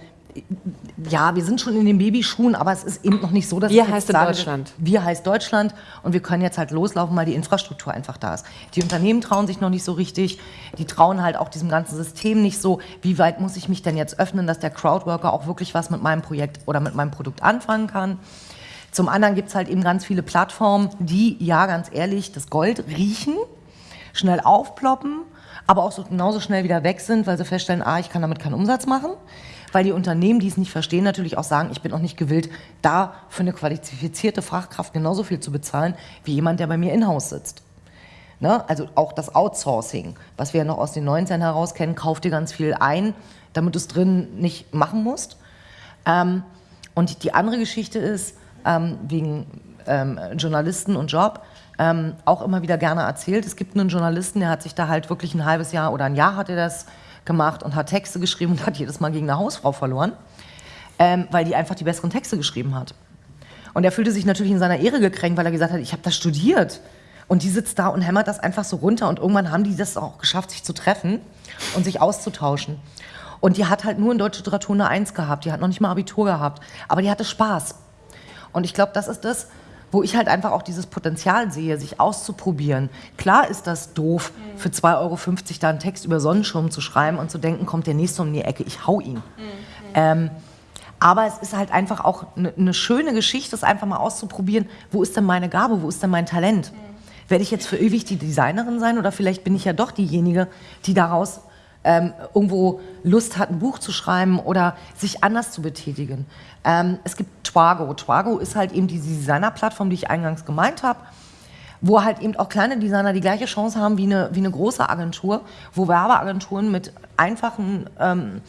ja, wir sind schon in den Babyschuhen, aber es ist eben noch nicht so, dass wir heißt sage, Deutschland. Wir heißt Deutschland und wir können jetzt halt loslaufen, weil die Infrastruktur einfach da ist. Die Unternehmen trauen sich noch nicht so richtig, die trauen halt auch diesem ganzen System nicht so. Wie weit muss ich mich denn jetzt öffnen, dass der Crowdworker auch wirklich was mit meinem Projekt oder mit meinem Produkt anfangen kann? Zum anderen gibt es halt eben ganz viele Plattformen, die, ja, ganz ehrlich, das Gold riechen, schnell aufploppen, aber auch so genauso schnell wieder weg sind, weil sie feststellen, ah, ich kann damit keinen Umsatz machen weil die Unternehmen, die es nicht verstehen, natürlich auch sagen, ich bin auch nicht gewillt, da für eine qualifizierte Fachkraft genauso viel zu bezahlen, wie jemand, der bei mir in-house sitzt. Ne? Also auch das Outsourcing, was wir ja noch aus den 19 heraus kennen, kauf dir ganz viel ein, damit du es drin nicht machen musst. Ähm, und die andere Geschichte ist, ähm, wegen ähm, Journalisten und Job, ähm, auch immer wieder gerne erzählt. Es gibt einen Journalisten, der hat sich da halt wirklich ein halbes Jahr oder ein Jahr hat er das gemacht und hat Texte geschrieben und hat jedes Mal gegen eine Hausfrau verloren, ähm, weil die einfach die besseren Texte geschrieben hat. Und er fühlte sich natürlich in seiner Ehre gekränkt, weil er gesagt hat, ich habe das studiert. Und die sitzt da und hämmert das einfach so runter. Und irgendwann haben die das auch geschafft, sich zu treffen und sich auszutauschen. Und die hat halt nur in deutscher Literatur eine Eins gehabt. Die hat noch nicht mal Abitur gehabt. Aber die hatte Spaß. Und ich glaube, das ist das, wo ich halt einfach auch dieses Potenzial sehe, sich auszuprobieren. Klar ist das doof, für 2,50 Euro da einen Text über Sonnenschirm zu schreiben und zu denken, kommt der nächste um die Ecke, ich hau ihn. Mhm. Ähm, aber es ist halt einfach auch eine ne schöne Geschichte, es einfach mal auszuprobieren, wo ist denn meine Gabe, wo ist denn mein Talent? Mhm. Werde ich jetzt für ewig die Designerin sein oder vielleicht bin ich ja doch diejenige, die daraus ähm, irgendwo Lust hat, ein Buch zu schreiben oder sich anders zu betätigen. Ähm, es gibt Twago. Twago ist halt eben diese Designer-Plattform, die ich eingangs gemeint habe, wo halt eben auch kleine Designer die gleiche Chance haben wie eine, wie eine große Agentur, wo Werbeagenturen mit einfachen ähm,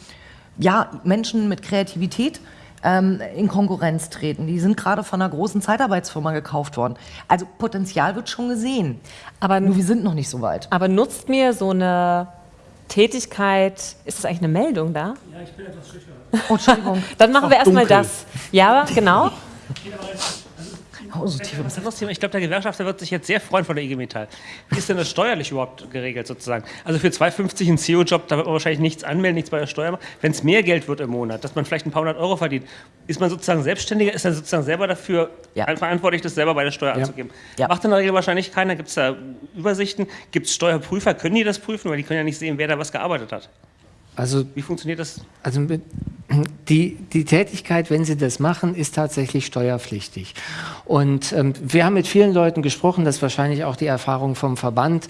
ja, Menschen mit Kreativität ähm, in Konkurrenz treten. Die sind gerade von einer großen Zeitarbeitsfirma gekauft worden. Also Potenzial wird schon gesehen. Aber nur wir sind noch nicht so weit. Aber nutzt mir so eine Tätigkeit, ist das eigentlich eine Meldung da? Ja, ich bin etwas schüchtern. Oh, Entschuldigung. Dann machen wir erstmal das. Ja, genau. Oh, so tief das ist Thema. Ich glaube, der Gewerkschafter wird sich jetzt sehr freuen von der IG Metall. Wie ist denn das steuerlich überhaupt geregelt sozusagen? Also für 2,50 einen CEO-Job, da wird man wahrscheinlich nichts anmelden, nichts bei der Steuer machen. Wenn es mehr Geld wird im Monat, dass man vielleicht ein paar hundert Euro verdient, ist man sozusagen Selbstständiger, ist dann sozusagen selber dafür ja. verantwortlich, das selber bei der Steuer ja. anzugeben. Ja. Macht in der Regel wahrscheinlich keiner. Gibt es da Übersichten? Gibt es Steuerprüfer? Können die das prüfen? Weil die können ja nicht sehen, wer da was gearbeitet hat. Also, Wie funktioniert das? Also die, die Tätigkeit, wenn Sie das machen, ist tatsächlich steuerpflichtig. Und ähm, wir haben mit vielen Leuten gesprochen, das ist wahrscheinlich auch die Erfahrung vom Verband.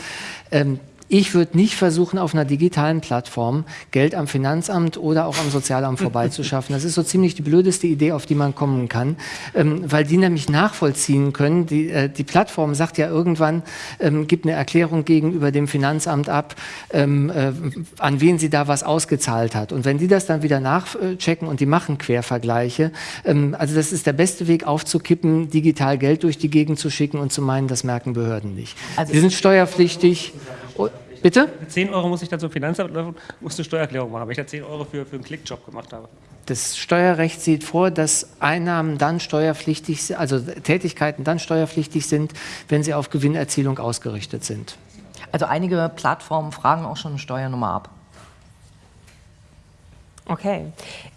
Ähm, ich würde nicht versuchen, auf einer digitalen Plattform Geld am Finanzamt oder auch am Sozialamt vorbeizuschaffen. Das ist so ziemlich die blödeste Idee, auf die man kommen kann, ähm, weil die nämlich nachvollziehen können. Die, äh, die Plattform sagt ja irgendwann, ähm, gibt eine Erklärung gegenüber dem Finanzamt ab, ähm, äh, an wen sie da was ausgezahlt hat. Und wenn die das dann wieder nachchecken und die machen Quervergleiche, ähm, also das ist der beste Weg aufzukippen, digital Geld durch die Gegend zu schicken und zu meinen, das merken Behörden nicht. Also Sie sind steuerpflichtig. Oh, bitte? Mit 10 Euro muss ich dann zum Finanzamt laufen, muss eine Steuererklärung machen, weil ich da 10 Euro für, für einen Klickjob gemacht habe. Das Steuerrecht sieht vor, dass Einnahmen dann steuerpflichtig sind, also Tätigkeiten dann steuerpflichtig sind, wenn sie auf Gewinnerzielung ausgerichtet sind. Also einige Plattformen fragen auch schon eine Steuernummer ab. Okay.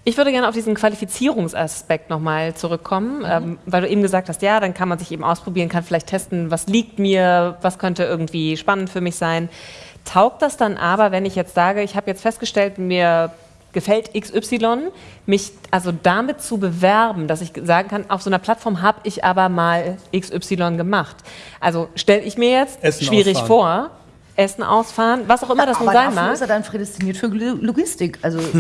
Ich würde gerne auf diesen Qualifizierungsaspekt nochmal zurückkommen, ähm, weil du eben gesagt hast, ja, dann kann man sich eben ausprobieren, kann vielleicht testen, was liegt mir, was könnte irgendwie spannend für mich sein. Taugt das dann aber, wenn ich jetzt sage, ich habe jetzt festgestellt, mir gefällt XY, mich also damit zu bewerben, dass ich sagen kann, auf so einer Plattform habe ich aber mal XY gemacht. Also stelle ich mir jetzt Essen schwierig ausfahren. vor, Essen ausfahren, was auch immer das nun sein dafür mag. ist er dann prädestiniert für Lo- Logistik. Also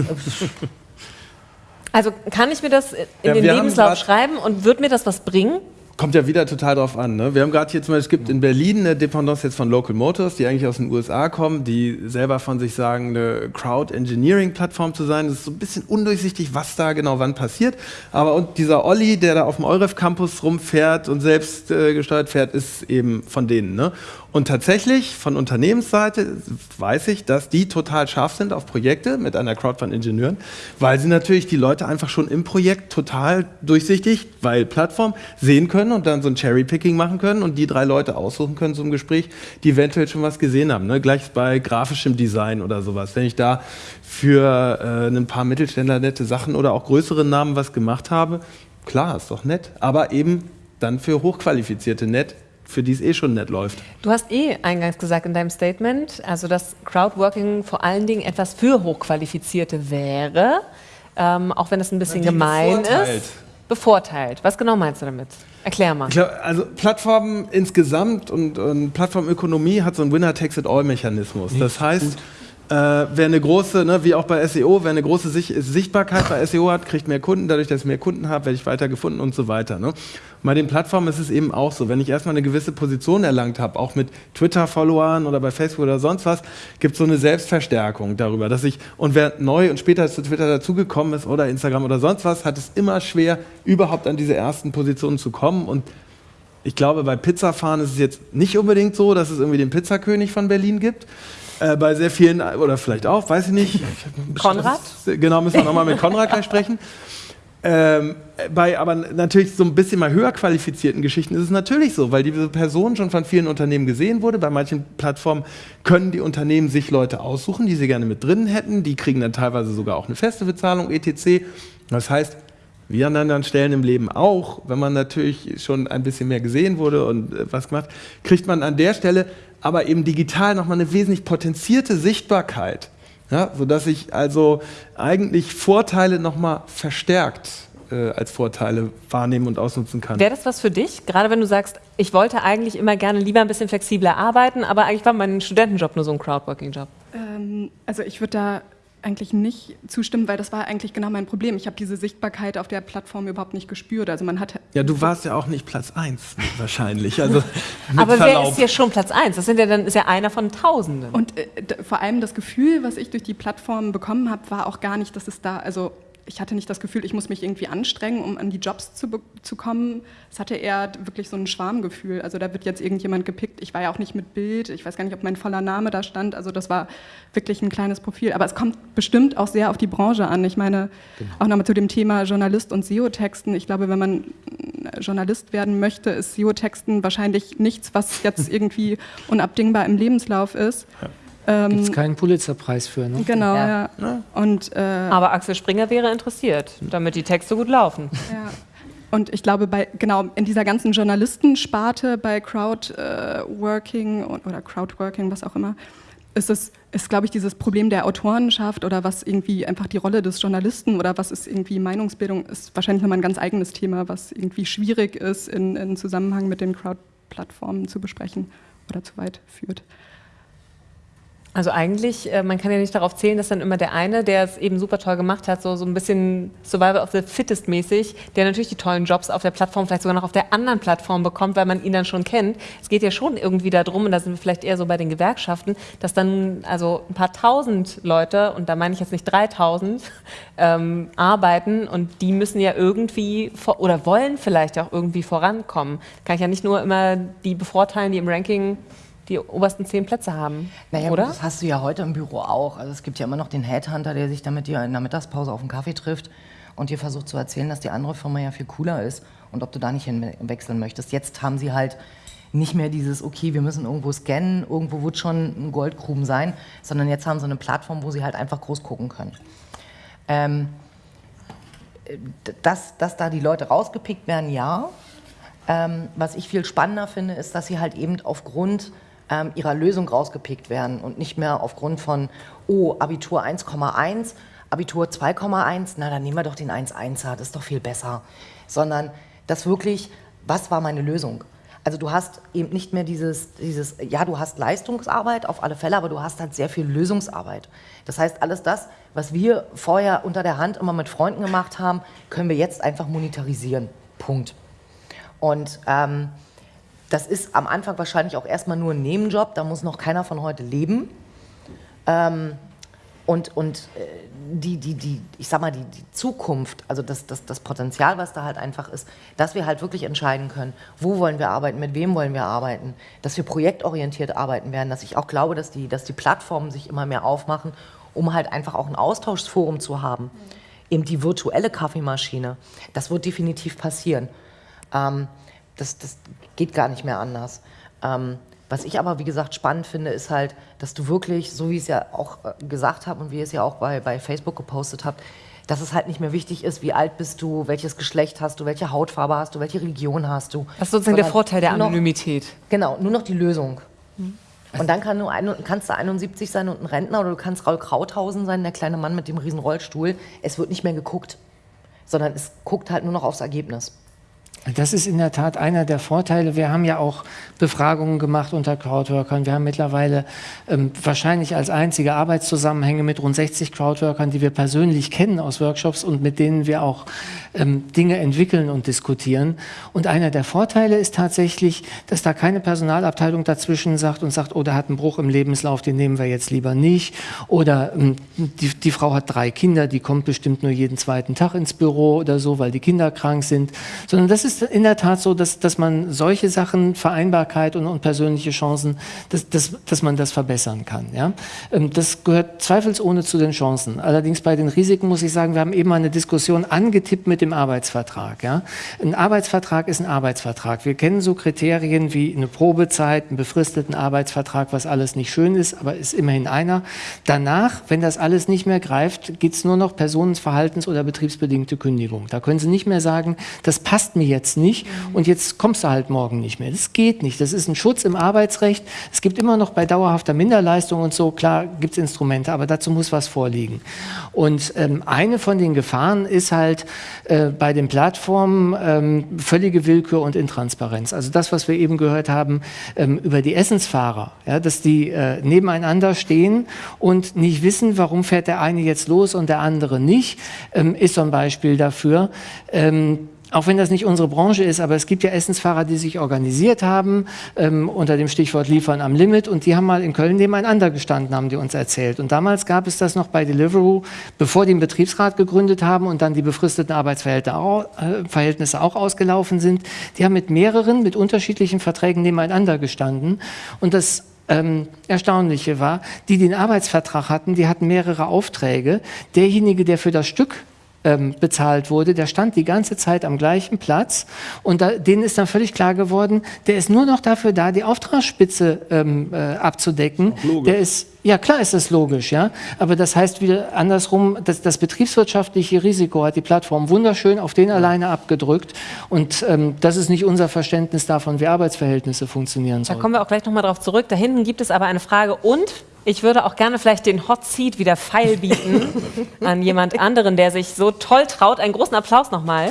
Also kann ich mir das in Ja, den Lebenslauf schreiben und wird mir das was bringen? Kommt ja wieder total drauf an. Ne? Wir haben gerade hier zum Beispiel, es gibt in Berlin eine Dependance jetzt von Local Motors, die eigentlich aus den USA kommen, die selber von sich sagen, eine Crowd Engineering Plattform zu sein. Das ist so ein bisschen undurchsichtig, was da genau wann passiert. Aber und dieser Olli, der da auf dem Euref Campus rumfährt und selbst äh, gesteuert fährt, ist eben von denen. Ne? Und tatsächlich von Unternehmensseite weiß ich, dass die total scharf sind auf Projekte mit einer Crowd von Ingenieuren, weil sie natürlich die Leute einfach schon im Projekt total durchsichtig, weil Plattform sehen können und dann so ein Cherry-Picking machen können und die drei Leute aussuchen können zum Gespräch, die eventuell schon was gesehen haben. Ne? Gleich bei grafischem Design oder sowas. Wenn ich da für äh, ein paar Mittelständler nette Sachen oder auch größere Namen was gemacht habe, klar, ist doch nett. Aber eben dann für Hochqualifizierte nett, für die es eh schon nett läuft. Du hast eh eingangs gesagt in deinem Statement, also dass Crowdworking vor allen Dingen etwas für Hochqualifizierte wäre, ähm, auch wenn es ein bisschen gemein bevorteilt. ist. Bevorteilt. Was genau meinst du damit? Erklär mal. Glaub, also Plattformen insgesamt und, und Plattformökonomie hat so einen Winner-Takes-it-all-Mechanismus. Das heißt, äh, wer eine große, ne, wie auch bei SEO, wer eine große Sich Sichtbarkeit bei SEO hat, kriegt mehr Kunden. Dadurch, dass ich mehr Kunden habe, werde ich weiter gefunden und so weiter. Ne? Bei den Plattformen ist es eben auch so. Wenn ich erstmal eine gewisse Position erlangt habe, auch mit Twitter-Followern oder bei Facebook oder sonst was, gibt es so eine Selbstverstärkung darüber, dass ich, und wer neu und später zu Twitter dazugekommen ist oder Instagram oder sonst was, hat es immer schwer, überhaupt an diese ersten Positionen zu kommen und ich glaube, bei Pizzafahren ist es jetzt nicht unbedingt so, dass es irgendwie den Pizzakönig von Berlin gibt. Äh, bei sehr vielen, oder vielleicht auch, weiß ich nicht. Konrad? Genau, müssen wir nochmal mit Konrad gleich sprechen. Ähm, bei aber natürlich so ein bisschen mal höher qualifizierten Geschichten ist es natürlich so, weil diese Person schon von vielen Unternehmen gesehen wurde. Bei manchen Plattformen können die Unternehmen sich Leute aussuchen, die sie gerne mit drin hätten. Die kriegen dann teilweise sogar auch eine feste Bezahlung, etc. Das heißt, wie an anderen Stellen im Leben auch, wenn man natürlich schon ein bisschen mehr gesehen wurde und äh, was gemacht, kriegt man an der Stelle aber eben digital nochmal eine wesentlich potenzierte Sichtbarkeit. Ja, sodass ich also eigentlich Vorteile nochmal verstärkt äh, als Vorteile wahrnehmen und ausnutzen kann. Wäre das was für dich? Gerade wenn du sagst, ich wollte eigentlich immer gerne lieber ein bisschen flexibler arbeiten, aber eigentlich war mein Studentenjob nur so ein Crowdworking-Job. Ähm, also ich würde da eigentlich nicht zustimmen, weil das war eigentlich genau mein Problem. Ich habe diese Sichtbarkeit auf der Plattform überhaupt nicht gespürt. Also man hat ja, du warst ja auch nicht Platz 1 wahrscheinlich. Also Aber wer Verlaub. ist hier schon Platz 1? Das sind ja dann ist ja einer von Tausenden. Und äh, vor allem das Gefühl, was ich durch die Plattform bekommen habe, war auch gar nicht, dass es da, also ich hatte nicht das Gefühl, ich muss mich irgendwie anstrengen, um an die Jobs zu, zu kommen. Es hatte eher wirklich so ein Schwarmgefühl. Also da wird jetzt irgendjemand gepickt. Ich war ja auch nicht mit Bild. Ich weiß gar nicht, ob mein voller Name da stand. Also das war wirklich ein kleines Profil. Aber es kommt bestimmt auch sehr auf die Branche an. Ich meine, auch nochmal zu dem Thema Journalist und SEO-Texten. Ich glaube, wenn man äh, Journalist werden möchte, ist SEO-Texten wahrscheinlich nichts, was jetzt irgendwie unabdingbar im Lebenslauf ist. Ähm, Gibt es keinen Pulitzerpreis für, ne? Genau, Ja. ja. Und äh, aber Axel Springer wäre interessiert, damit die Texte gut laufen. ja. und ich glaube, bei, genau in dieser ganzen Journalistensparte bei Crowdworking äh, oder Crowdworking, was auch immer, ist es, ist, glaube ich, dieses Problem der Autorenschaft oder was irgendwie einfach die Rolle des Journalisten oder was ist irgendwie Meinungsbildung, ist wahrscheinlich nochmal ein ganz eigenes Thema, was irgendwie schwierig ist, in, in Zusammenhang mit den Crowd-Plattformen zu besprechen oder zu weit führt. Also eigentlich, äh, man kann ja nicht darauf zählen, dass dann immer der eine, der es eben super toll gemacht hat, so, so ein bisschen Survival of the Fittest mäßig, der natürlich die tollen Jobs auf der Plattform, vielleicht sogar noch auf der anderen Plattform bekommt, weil man ihn dann schon kennt. Es geht ja schon irgendwie darum, und da sind wir vielleicht eher so bei den Gewerkschaften, dass dann also ein paar tausend Leute, und da meine ich jetzt nicht 3000, ähm, arbeiten und die müssen ja irgendwie oder wollen vielleicht auch irgendwie vorankommen. Kann ich ja nicht nur immer die bevorteilen, die im Ranking die obersten zehn Plätze haben, naja, oder? das hast du ja heute im Büro auch. Also es gibt ja immer noch den Headhunter, der sich damit dir in der Mittagspause auf einen Kaffee trifft und dir versucht zu erzählen, dass die andere Firma ja viel cooler ist und ob du da nicht hinwechseln möchtest. Jetzt haben sie halt nicht mehr dieses, okay, wir müssen irgendwo scannen, irgendwo wird schon ein Goldgruben sein, sondern jetzt haben sie eine Plattform, wo sie halt einfach groß gucken können. Ähm, dass, dass da die Leute rausgepickt werden, ja. Ähm, was ich viel spannender finde, ist, dass sie halt eben aufgrund ähm, ihrer Lösung rausgepickt werden und nicht mehr aufgrund von, oh, Abitur 1,1, Abitur 2,1, na dann nehmen wir doch den 1,1er, das ist doch viel besser. Sondern das wirklich, was war meine Lösung? Also du hast eben nicht mehr dieses, dieses, ja, du hast Leistungsarbeit auf alle Fälle, aber du hast halt sehr viel Lösungsarbeit. Das heißt, alles das, was wir vorher unter der Hand immer mit Freunden gemacht haben, können wir jetzt einfach monetarisieren. Punkt. Und ähm, das ist am Anfang wahrscheinlich auch erstmal nur ein Nebenjob, da muss noch keiner von heute leben. Ähm, und und äh, die, die, die, ich sag mal, die, die Zukunft, also das, das, das Potenzial, was da halt einfach ist, dass wir halt wirklich entscheiden können, wo wollen wir arbeiten, mit wem wollen wir arbeiten, dass wir projektorientiert arbeiten werden, dass ich auch glaube, dass die, dass die Plattformen sich immer mehr aufmachen, um halt einfach auch ein Austauschsforum zu haben. Eben die virtuelle Kaffeemaschine, das wird definitiv passieren. Ähm, das, das geht gar nicht mehr anders. Ähm, was ich aber, wie gesagt, spannend finde, ist halt, dass du wirklich, so wie ich es ja auch äh, gesagt habe und wie ihr es ja auch bei, bei Facebook gepostet habt, dass es halt nicht mehr wichtig ist, wie alt bist du, welches Geschlecht hast du, welche Hautfarbe hast du, welche Religion hast du. Das ist sozusagen der Vorteil der Anonymität. Noch, genau, nur noch die Lösung. Mhm. Und dann kann ein, kannst du 71 sein und ein Rentner oder du kannst Raul Krauthausen sein, der kleine Mann mit dem riesen Rollstuhl. Es wird nicht mehr geguckt, sondern es guckt halt nur noch aufs Ergebnis. Das ist in der Tat einer der Vorteile. Wir haben ja auch Befragungen gemacht unter Crowdworkern. Wir haben mittlerweile ähm, wahrscheinlich als einzige Arbeitszusammenhänge mit rund 60 Crowdworkern, die wir persönlich kennen aus Workshops und mit denen wir auch ähm, Dinge entwickeln und diskutieren. Und einer der Vorteile ist tatsächlich, dass da keine Personalabteilung dazwischen sagt und sagt, oh, da hat einen Bruch im Lebenslauf, den nehmen wir jetzt lieber nicht. Oder ähm, die, die Frau hat drei Kinder, die kommt bestimmt nur jeden zweiten Tag ins Büro oder so, weil die Kinder krank sind. Sondern das ist ist in der Tat so, dass, dass man solche Sachen, Vereinbarkeit und, und persönliche Chancen, dass, dass, dass man das verbessern kann. Ja? Ähm, das gehört zweifelsohne zu den Chancen. Allerdings bei den Risiken muss ich sagen, wir haben eben eine Diskussion angetippt mit dem Arbeitsvertrag. Ja? Ein Arbeitsvertrag ist ein Arbeitsvertrag. Wir kennen so Kriterien wie eine Probezeit, einen befristeten Arbeitsvertrag, was alles nicht schön ist, aber ist immerhin einer. Danach, wenn das alles nicht mehr greift, gibt es nur noch personenverhaltens- oder betriebsbedingte Kündigung. Da können Sie nicht mehr sagen, das passt mir jetzt jetzt nicht und jetzt kommst du halt morgen nicht mehr. Das geht nicht. Das ist ein Schutz im Arbeitsrecht. Es gibt immer noch bei dauerhafter Minderleistung und so, klar, gibt es Instrumente, aber dazu muss was vorliegen. Und ähm, eine von den Gefahren ist halt äh, bei den Plattformen ähm, völlige Willkür und Intransparenz. Also das, was wir eben gehört haben ähm, über die Essensfahrer, ja, dass die äh, nebeneinander stehen und nicht wissen, warum fährt der eine jetzt los und der andere nicht, ähm, ist so ein Beispiel dafür. Auch wenn das nicht unsere Branche ist, aber es gibt ja Essensfahrer, die sich organisiert haben ähm, unter dem Stichwort Liefern am Limit und die haben mal in Köln nebeneinander gestanden, haben die uns erzählt. Und damals gab es das noch bei Deliveroo, bevor die einen Betriebsrat gegründet haben und dann die befristeten Arbeitsverhältnisse auch ausgelaufen sind. Die haben mit mehreren, mit unterschiedlichen Verträgen nebeneinander gestanden und das ähm, Erstaunliche war, die den Arbeitsvertrag hatten, die hatten mehrere Aufträge. Derjenige, der für das Stück ähm, bezahlt wurde, der stand die ganze Zeit am gleichen Platz und da, denen ist dann völlig klar geworden, der ist nur noch dafür da, die Auftragsspitze ähm, äh, abzudecken. Der ist ja, klar ist das logisch, ja. Aber das heißt wieder andersrum, dass das betriebswirtschaftliche Risiko hat die Plattform wunderschön auf den alleine abgedrückt. Und ähm, das ist nicht unser Verständnis davon, wie Arbeitsverhältnisse funktionieren sollen. Da kommen wir auch gleich nochmal drauf zurück. Da hinten gibt es aber eine Frage und ich würde auch gerne vielleicht den Hot Seat wieder feil bieten an jemand anderen, der sich so toll traut. Einen großen Applaus nochmal.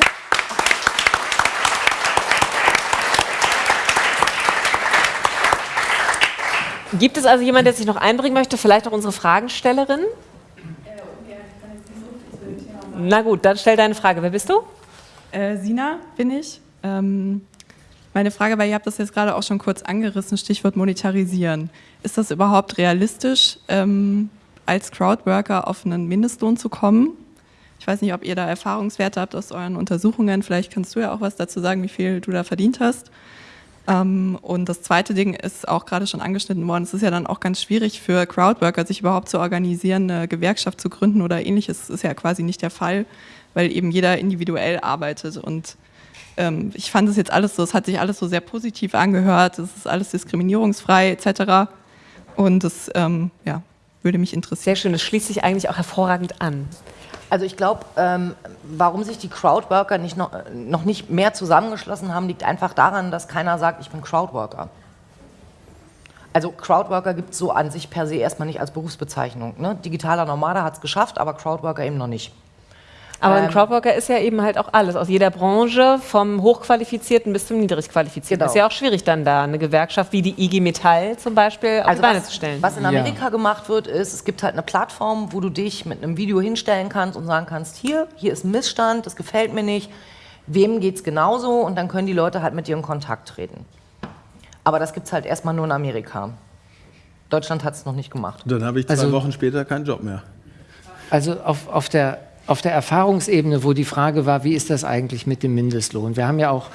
Gibt es also jemanden, der sich noch einbringen möchte? Vielleicht auch unsere Fragenstellerin? Na gut, dann stell deine Frage. Wer bist du? Äh, Sina bin ich. Ähm, meine Frage war, ihr habt das jetzt gerade auch schon kurz angerissen, Stichwort monetarisieren. Ist das überhaupt realistisch, ähm, als Crowdworker auf einen Mindestlohn zu kommen? Ich weiß nicht, ob ihr da Erfahrungswerte habt aus euren Untersuchungen. Vielleicht kannst du ja auch was dazu sagen, wie viel du da verdient hast. Ähm, und das zweite Ding ist auch gerade schon angeschnitten worden. Es ist ja dann auch ganz schwierig für Crowdworker, sich überhaupt zu organisieren, eine Gewerkschaft zu gründen oder ähnliches. Das ist ja quasi nicht der Fall, weil eben jeder individuell arbeitet. Und ähm, ich fand es jetzt alles so, es hat sich alles so sehr positiv angehört. Es ist alles diskriminierungsfrei etc. Und das ähm, ja, würde mich interessieren. Sehr schön, das schließt sich eigentlich auch hervorragend an. Also ich glaube, ähm, warum sich die Crowdworker nicht noch, noch nicht mehr zusammengeschlossen haben, liegt einfach daran, dass keiner sagt, ich bin Crowdworker. Also Crowdworker gibt es so an sich per se erstmal nicht als Berufsbezeichnung. Ne? Digitaler Nomade hat es geschafft, aber Crowdworker eben noch nicht. Aber ein ähm, Crowdworker ist ja eben halt auch alles, aus jeder Branche, vom Hochqualifizierten bis zum Niedrigqualifizierten. Genau. Ist ja auch schwierig dann da eine Gewerkschaft wie die IG Metall zum Beispiel auf also die Beine was, zu stellen. Was in Amerika ja. gemacht wird, ist, es gibt halt eine Plattform, wo du dich mit einem Video hinstellen kannst und sagen kannst, hier, hier ist ein Missstand, das gefällt mir nicht, wem geht es genauso und dann können die Leute halt mit dir in Kontakt treten. Aber das gibt es halt erstmal nur in Amerika. Deutschland hat es noch nicht gemacht. Dann habe ich zwei also, Wochen später keinen Job mehr. Also auf, auf der auf der Erfahrungsebene, wo die Frage war, wie ist das eigentlich mit dem Mindestlohn? Wir haben ja auch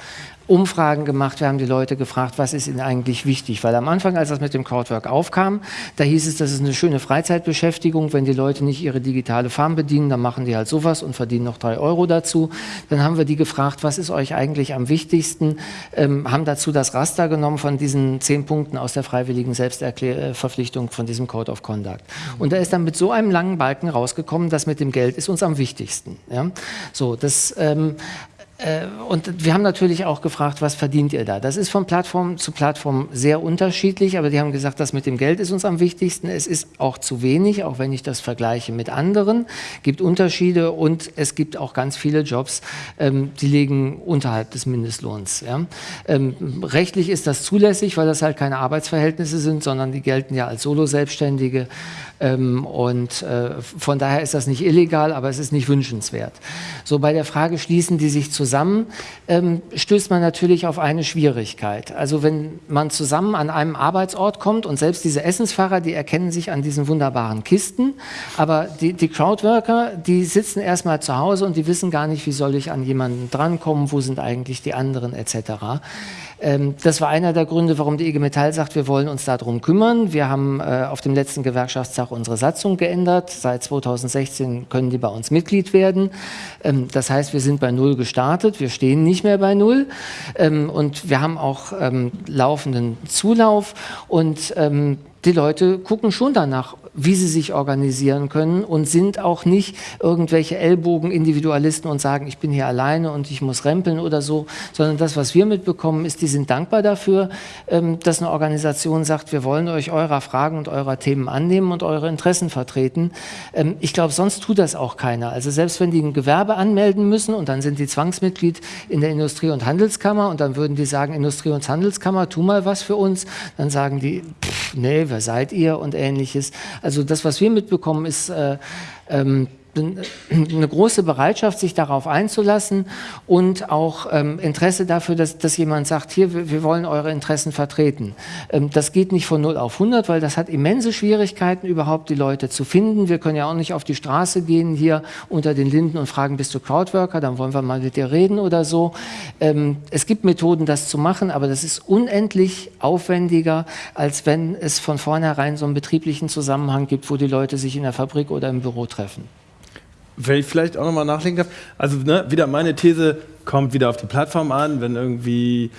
Umfragen gemacht, wir haben die Leute gefragt, was ist ihnen eigentlich wichtig, weil am Anfang, als das mit dem Crowdwork aufkam, da hieß es, das ist eine schöne Freizeitbeschäftigung, wenn die Leute nicht ihre digitale Farm bedienen, dann machen die halt sowas und verdienen noch drei Euro dazu. Dann haben wir die gefragt, was ist euch eigentlich am wichtigsten, ähm, haben dazu das Raster genommen von diesen zehn Punkten aus der freiwilligen Selbstverpflichtung von diesem Code of Conduct. Und da ist dann mit so einem langen Balken rausgekommen, das mit dem Geld ist uns am wichtigsten. Ja? So, das ähm, äh, und wir haben natürlich auch gefragt, was verdient ihr da? Das ist von Plattform zu Plattform sehr unterschiedlich, aber die haben gesagt, das mit dem Geld ist uns am wichtigsten. Es ist auch zu wenig, auch wenn ich das vergleiche mit anderen. Gibt Unterschiede und es gibt auch ganz viele Jobs, ähm, die liegen unterhalb des Mindestlohns. Ähm, rechtlich ist das zulässig, weil das halt keine Arbeitsverhältnisse sind, sondern die gelten ja als Solo-Selbstständige. Ähm, und äh, von daher ist das nicht illegal, aber es ist nicht wünschenswert. So bei der Frage, schließen die sich zusammen, ähm, stößt man natürlich auf eine Schwierigkeit. Also wenn man zusammen an einem Arbeitsort kommt und selbst diese Essensfahrer, die erkennen sich an diesen wunderbaren Kisten, aber die, die Crowdworker, die sitzen erstmal zu Hause und die wissen gar nicht, wie soll ich an jemanden drankommen, wo sind eigentlich die anderen etc. Ähm, das war einer der Gründe, warum die IG Metall sagt, wir wollen uns darum kümmern. Wir haben äh, auf dem letzten Gewerkschaftstag unsere Satzung geändert. Seit 2016 können die bei uns Mitglied werden. Ähm, das heißt, wir sind bei Null gestartet. Wir stehen nicht mehr bei Null. Ähm, und wir haben auch laufenden Zulauf. Und die Leute gucken schon danach, wie sie sich organisieren können und sind auch nicht irgendwelche Ellbogen-Individualisten und sagen, ich bin hier alleine und ich muss rempeln oder so, sondern das, was wir mitbekommen, ist, die sind dankbar dafür, ähm, dass eine Organisation sagt, wir wollen euch eurer Fragen und eurer Themen annehmen und eure Interessen vertreten. Ähm, ich glaube, sonst tut das auch keiner. Also selbst wenn die ein Gewerbe anmelden müssen und dann sind die Zwangsmitglied in der Industrie- und Handelskammer und dann würden die sagen, Industrie- und Handelskammer, tu mal was für uns, dann sagen die, pff, nee, wer seid ihr und ähnliches. Also das, was wir mitbekommen, ist äh, ähm, eine große Bereitschaft, sich darauf einzulassen und auch ähm, Interesse dafür, dass, dass jemand sagt, hier, wir, wollen eure Interessen vertreten. Ähm, das geht nicht von 0 auf 100, weil das hat immense Schwierigkeiten, überhaupt die Leute zu finden. Wir können ja auch nicht auf die Straße gehen hier unter den Linden und fragen, bist du Crowdworker, dann wollen wir mal mit dir reden oder so. Ähm, es gibt Methoden, das zu machen, aber das ist unendlich aufwendiger, als wenn es von vornherein so einen betrieblichen Zusammenhang gibt, wo die Leute sich in der Fabrik oder im Büro treffen. Wenn ich vielleicht auch nochmal nachlegen darf. Also ne, wieder meine These kommt wieder auf die Plattform an, wenn irgendwie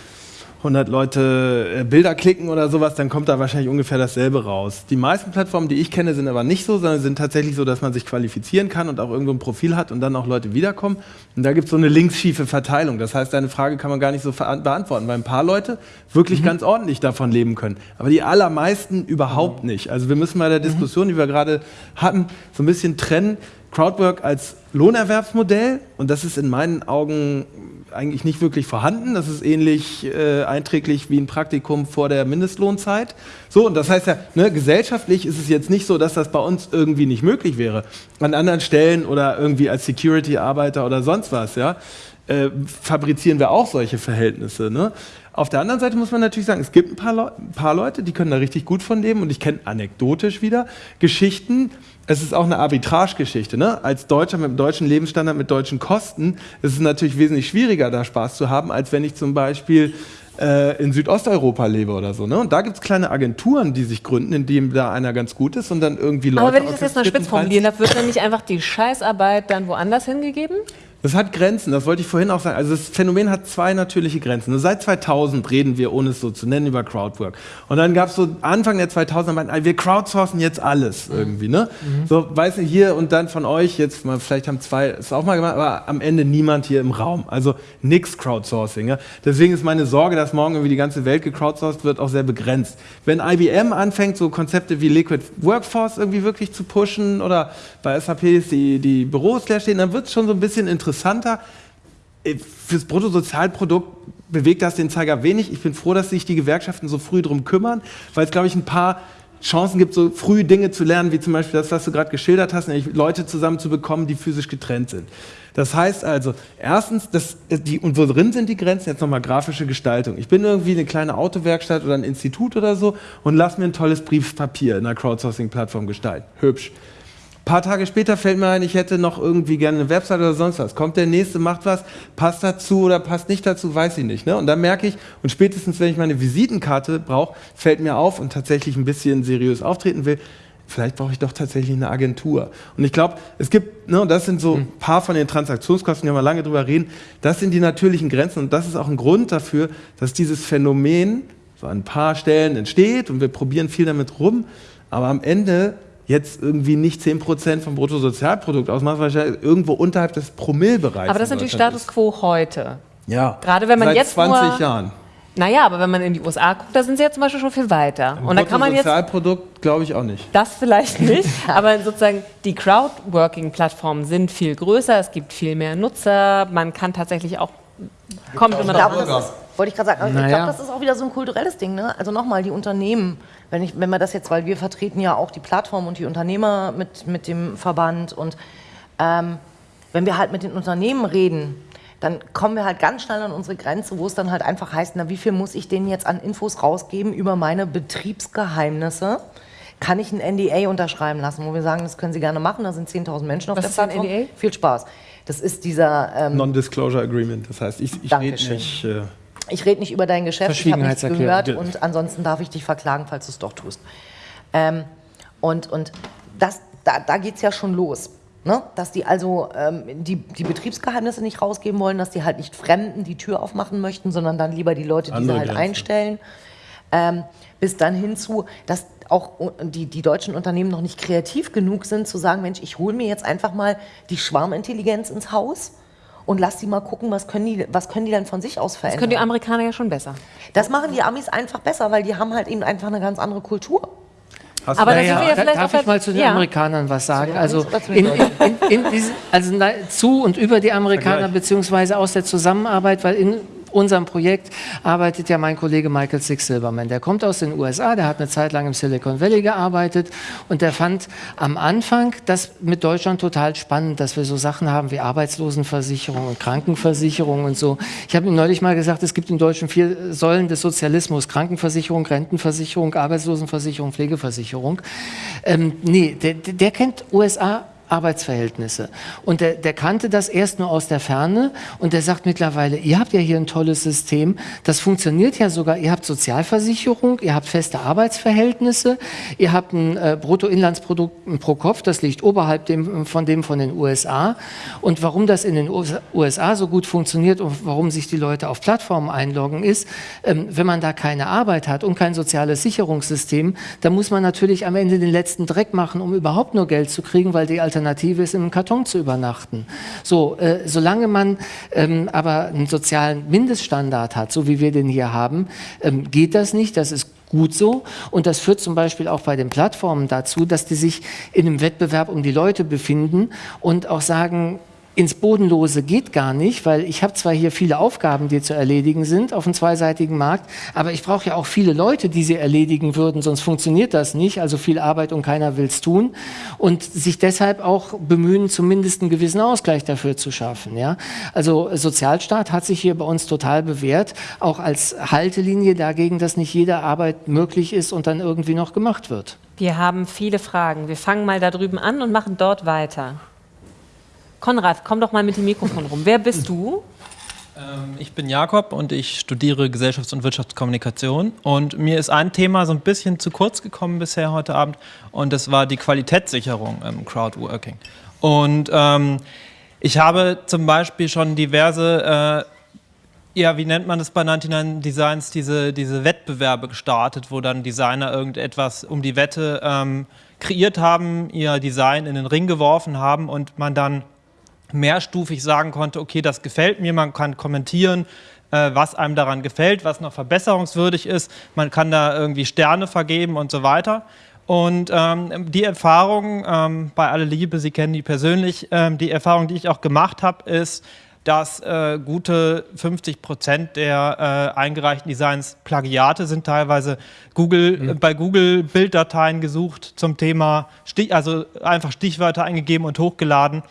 100 Leute äh, Bilder klicken oder sowas, dann kommt da wahrscheinlich ungefähr dasselbe raus. Die meisten Plattformen, die ich kenne, sind aber nicht so, sondern sind tatsächlich so, dass man sich qualifizieren kann und auch irgendwo ein Profil hat und dann auch Leute wiederkommen. Und da gibt es so eine linksschiefe Verteilung. Das heißt, deine Frage kann man gar nicht so beantworten, weil ein paar Leute wirklich mhm. ganz ordentlich davon leben können. Aber die allermeisten überhaupt mhm. nicht. Also wir müssen bei der Diskussion, die wir gerade hatten, so ein bisschen trennen. Crowdwork als Lohnerwerbsmodell und das ist in meinen Augen eigentlich nicht wirklich vorhanden. Das ist ähnlich äh, einträglich wie ein Praktikum vor der Mindestlohnzeit. So, und das heißt ja, ne, gesellschaftlich ist es jetzt nicht so, dass das bei uns irgendwie nicht möglich wäre. An anderen Stellen oder irgendwie als Security-Arbeiter oder sonst was, ja, äh, fabrizieren wir auch solche Verhältnisse. Ne? Auf der anderen Seite muss man natürlich sagen, es gibt ein paar, Le paar Leute, die können da richtig gut von leben und ich kenne anekdotisch wieder Geschichten, es ist auch eine Arbitragegeschichte. Ne? Als Deutscher mit einem deutschen Lebensstandard, mit deutschen Kosten ist es natürlich wesentlich schwieriger, da Spaß zu haben, als wenn ich zum Beispiel äh, in Südosteuropa lebe oder so. Ne? Und da gibt es kleine Agenturen, die sich gründen, in denen da einer ganz gut ist und dann irgendwie Leute Aber wenn ich das jetzt mal spitz formulieren darf, wird dann nicht einfach die Scheißarbeit dann woanders hingegeben? Das hat Grenzen, das wollte ich vorhin auch sagen. Also das Phänomen hat zwei natürliche Grenzen. Seit 2000 reden wir, ohne es so zu nennen, über Crowdwork. Und dann gab es so Anfang der 2000er, meinten, wir crowdsourcen jetzt alles irgendwie. Ne? Mhm. So, weiß nicht, hier und dann von euch, jetzt mal, vielleicht haben zwei es auch mal gemacht, aber am Ende niemand hier im Raum. Also nix Crowdsourcing. Ja? Deswegen ist meine Sorge, dass morgen irgendwie die ganze Welt gecrowdsourced wird, auch sehr begrenzt. Wenn IBM anfängt, so Konzepte wie Liquid Workforce irgendwie wirklich zu pushen oder bei SAP die, die Büros leer stehen, dann wird es schon so ein bisschen interessant interessanter. Äh, fürs Bruttosozialprodukt bewegt das den Zeiger wenig. Ich bin froh, dass sich die Gewerkschaften so früh darum kümmern, weil es, glaube ich, ein paar Chancen gibt, so früh Dinge zu lernen, wie zum Beispiel das, was du gerade geschildert hast, nämlich Leute zusammenzubekommen, die physisch getrennt sind. Das heißt also, erstens, das, die, und worin sind die Grenzen? Jetzt nochmal grafische Gestaltung. Ich bin irgendwie eine kleine Autowerkstatt oder ein Institut oder so und lass mir ein tolles Briefpapier in einer Crowdsourcing-Plattform gestalten. Hübsch paar Tage später fällt mir ein, ich hätte noch irgendwie gerne eine Website oder sonst was. Kommt der nächste, macht was, passt dazu oder passt nicht dazu, weiß ich nicht. Ne? Und dann merke ich, und spätestens wenn ich meine Visitenkarte brauche, fällt mir auf und tatsächlich ein bisschen seriös auftreten will, vielleicht brauche ich doch tatsächlich eine Agentur. Und ich glaube, es gibt, ne, das sind so ein hm. paar von den Transaktionskosten, die wir lange drüber reden, das sind die natürlichen Grenzen und das ist auch ein Grund dafür, dass dieses Phänomen so an ein paar Stellen entsteht und wir probieren viel damit rum, aber am Ende jetzt irgendwie nicht 10% vom Bruttosozialprodukt ausmacht, weil es irgendwo unterhalb des Promillbereichs Aber das ist natürlich Status quo heute. Ja, gerade wenn man seit jetzt 20 nur, Jahren. Naja, aber wenn man in die USA guckt, da sind sie ja zum Beispiel schon viel weiter. Im und da kann man jetzt Sozialprodukt glaube ich auch nicht. Das vielleicht nicht, aber sozusagen die Crowdworking-Plattformen sind viel größer, es gibt viel mehr Nutzer, man kann tatsächlich auch kommt immer drauf. Wollte ich gerade sagen, naja. ich glaube, das ist auch wieder so ein kulturelles Ding. Ne? Also nochmal, die Unternehmen wenn, ich, wenn wir das jetzt, weil wir vertreten ja auch die Plattform und die Unternehmer mit, mit dem Verband und ähm, wenn wir halt mit den Unternehmen reden, dann kommen wir halt ganz schnell an unsere Grenze, wo es dann halt einfach heißt, na wie viel muss ich denen jetzt an Infos rausgeben über meine Betriebsgeheimnisse? Kann ich ein NDA unterschreiben lassen, wo wir sagen, das können Sie gerne machen, da sind 10.000 Menschen auf Was der Plattform. NDA? Viel Spaß. Das ist dieser... Ähm, Non-Disclosure Agreement, das heißt, ich, ich rede nicht... Äh ich rede nicht über dein Geschäft, ich habe nichts gehört und ansonsten darf ich dich verklagen, falls du es doch tust. Ähm, und und das, da, da geht es ja schon los. Ne? Dass die also ähm, die, die Betriebsgeheimnisse nicht rausgeben wollen, dass die halt nicht Fremden die Tür aufmachen möchten, sondern dann lieber die Leute, die Andere sie halt Grenze. einstellen. Ähm, bis dann hinzu, dass auch die, die deutschen Unternehmen noch nicht kreativ genug sind, zu sagen, Mensch, ich hole mir jetzt einfach mal die Schwarmintelligenz ins Haus und lass die mal gucken, was können die, was können die dann von sich aus verändern. Das können die Amerikaner ja schon besser. Das machen die Amis einfach besser, weil die haben halt eben einfach eine ganz andere Kultur. Hast aber ja, ja, darf ich mal zu den ja. Amerikanern was sagen? Also, in, in, in diesen, also zu und über die Amerikaner beziehungsweise aus der Zusammenarbeit, weil in unserem Projekt arbeitet ja mein Kollege Michael Six Silverman. Der kommt aus den USA, der hat eine Zeit lang im Silicon Valley gearbeitet und der fand am Anfang das mit Deutschland total spannend, dass wir so Sachen haben wie Arbeitslosenversicherung und Krankenversicherung und so. Ich habe ihm neulich mal gesagt, es gibt in Deutschland vier Säulen des Sozialismus, Krankenversicherung, Rentenversicherung, Arbeitslosenversicherung, Pflegeversicherung. Ähm, nee, der, der kennt USA Arbeitsverhältnisse. Und der, der kannte das erst nur aus der Ferne und der sagt mittlerweile, ihr habt ja hier ein tolles System, das funktioniert ja sogar, ihr habt Sozialversicherung, ihr habt feste Arbeitsverhältnisse, ihr habt ein äh, Bruttoinlandsprodukt pro Kopf, das liegt oberhalb dem, von dem von den USA. Und warum das in den USA so gut funktioniert und warum sich die Leute auf Plattformen einloggen, ist, ähm, wenn man da keine Arbeit hat und kein soziales Sicherungssystem, dann muss man natürlich am Ende den letzten Dreck machen, um überhaupt nur Geld zu kriegen, weil die Alternative ist, im Karton zu übernachten. So, äh, solange man ähm, aber einen sozialen Mindeststandard hat, so wie wir den hier haben, ähm, geht das nicht. Das ist gut so. Und das führt zum Beispiel auch bei den Plattformen dazu, dass die sich in einem Wettbewerb um die Leute befinden und auch sagen, ins Bodenlose geht gar nicht, weil ich habe zwar hier viele Aufgaben, die zu erledigen sind auf dem zweiseitigen Markt, aber ich brauche ja auch viele Leute, die sie erledigen würden, sonst funktioniert das nicht. Also viel Arbeit und keiner will es tun. Und sich deshalb auch bemühen, zumindest einen gewissen Ausgleich dafür zu schaffen. Ja? Also Sozialstaat hat sich hier bei uns total bewährt, auch als Haltelinie dagegen, dass nicht jede Arbeit möglich ist und dann irgendwie noch gemacht wird. Wir haben viele Fragen. Wir fangen mal da drüben an und machen dort weiter. Konrad, komm doch mal mit dem Mikrofon rum. Wer bist du? Ähm, ich bin Jakob und ich studiere Gesellschafts- und Wirtschaftskommunikation. Und mir ist ein Thema so ein bisschen zu kurz gekommen bisher heute Abend und das war die Qualitätssicherung im Crowdworking. Und ähm, ich habe zum Beispiel schon diverse, äh, ja, wie nennt man das bei 99 Designs, diese, diese Wettbewerbe gestartet, wo dann Designer irgendetwas um die Wette ähm, kreiert haben, ihr Design in den Ring geworfen haben und man dann mehrstufig sagen konnte, okay, das gefällt mir, man kann kommentieren, äh, was einem daran gefällt, was noch verbesserungswürdig ist, man kann da irgendwie Sterne vergeben und so weiter. Und ähm, die Erfahrung, ähm, bei aller Liebe, Sie kennen die persönlich, ähm, die Erfahrung, die ich auch gemacht habe, ist, dass äh, gute 50 Prozent der äh, eingereichten Designs Plagiate sind, teilweise Google, mhm. äh, bei Google Bilddateien gesucht zum Thema, also einfach Stichwörter eingegeben und hochgeladen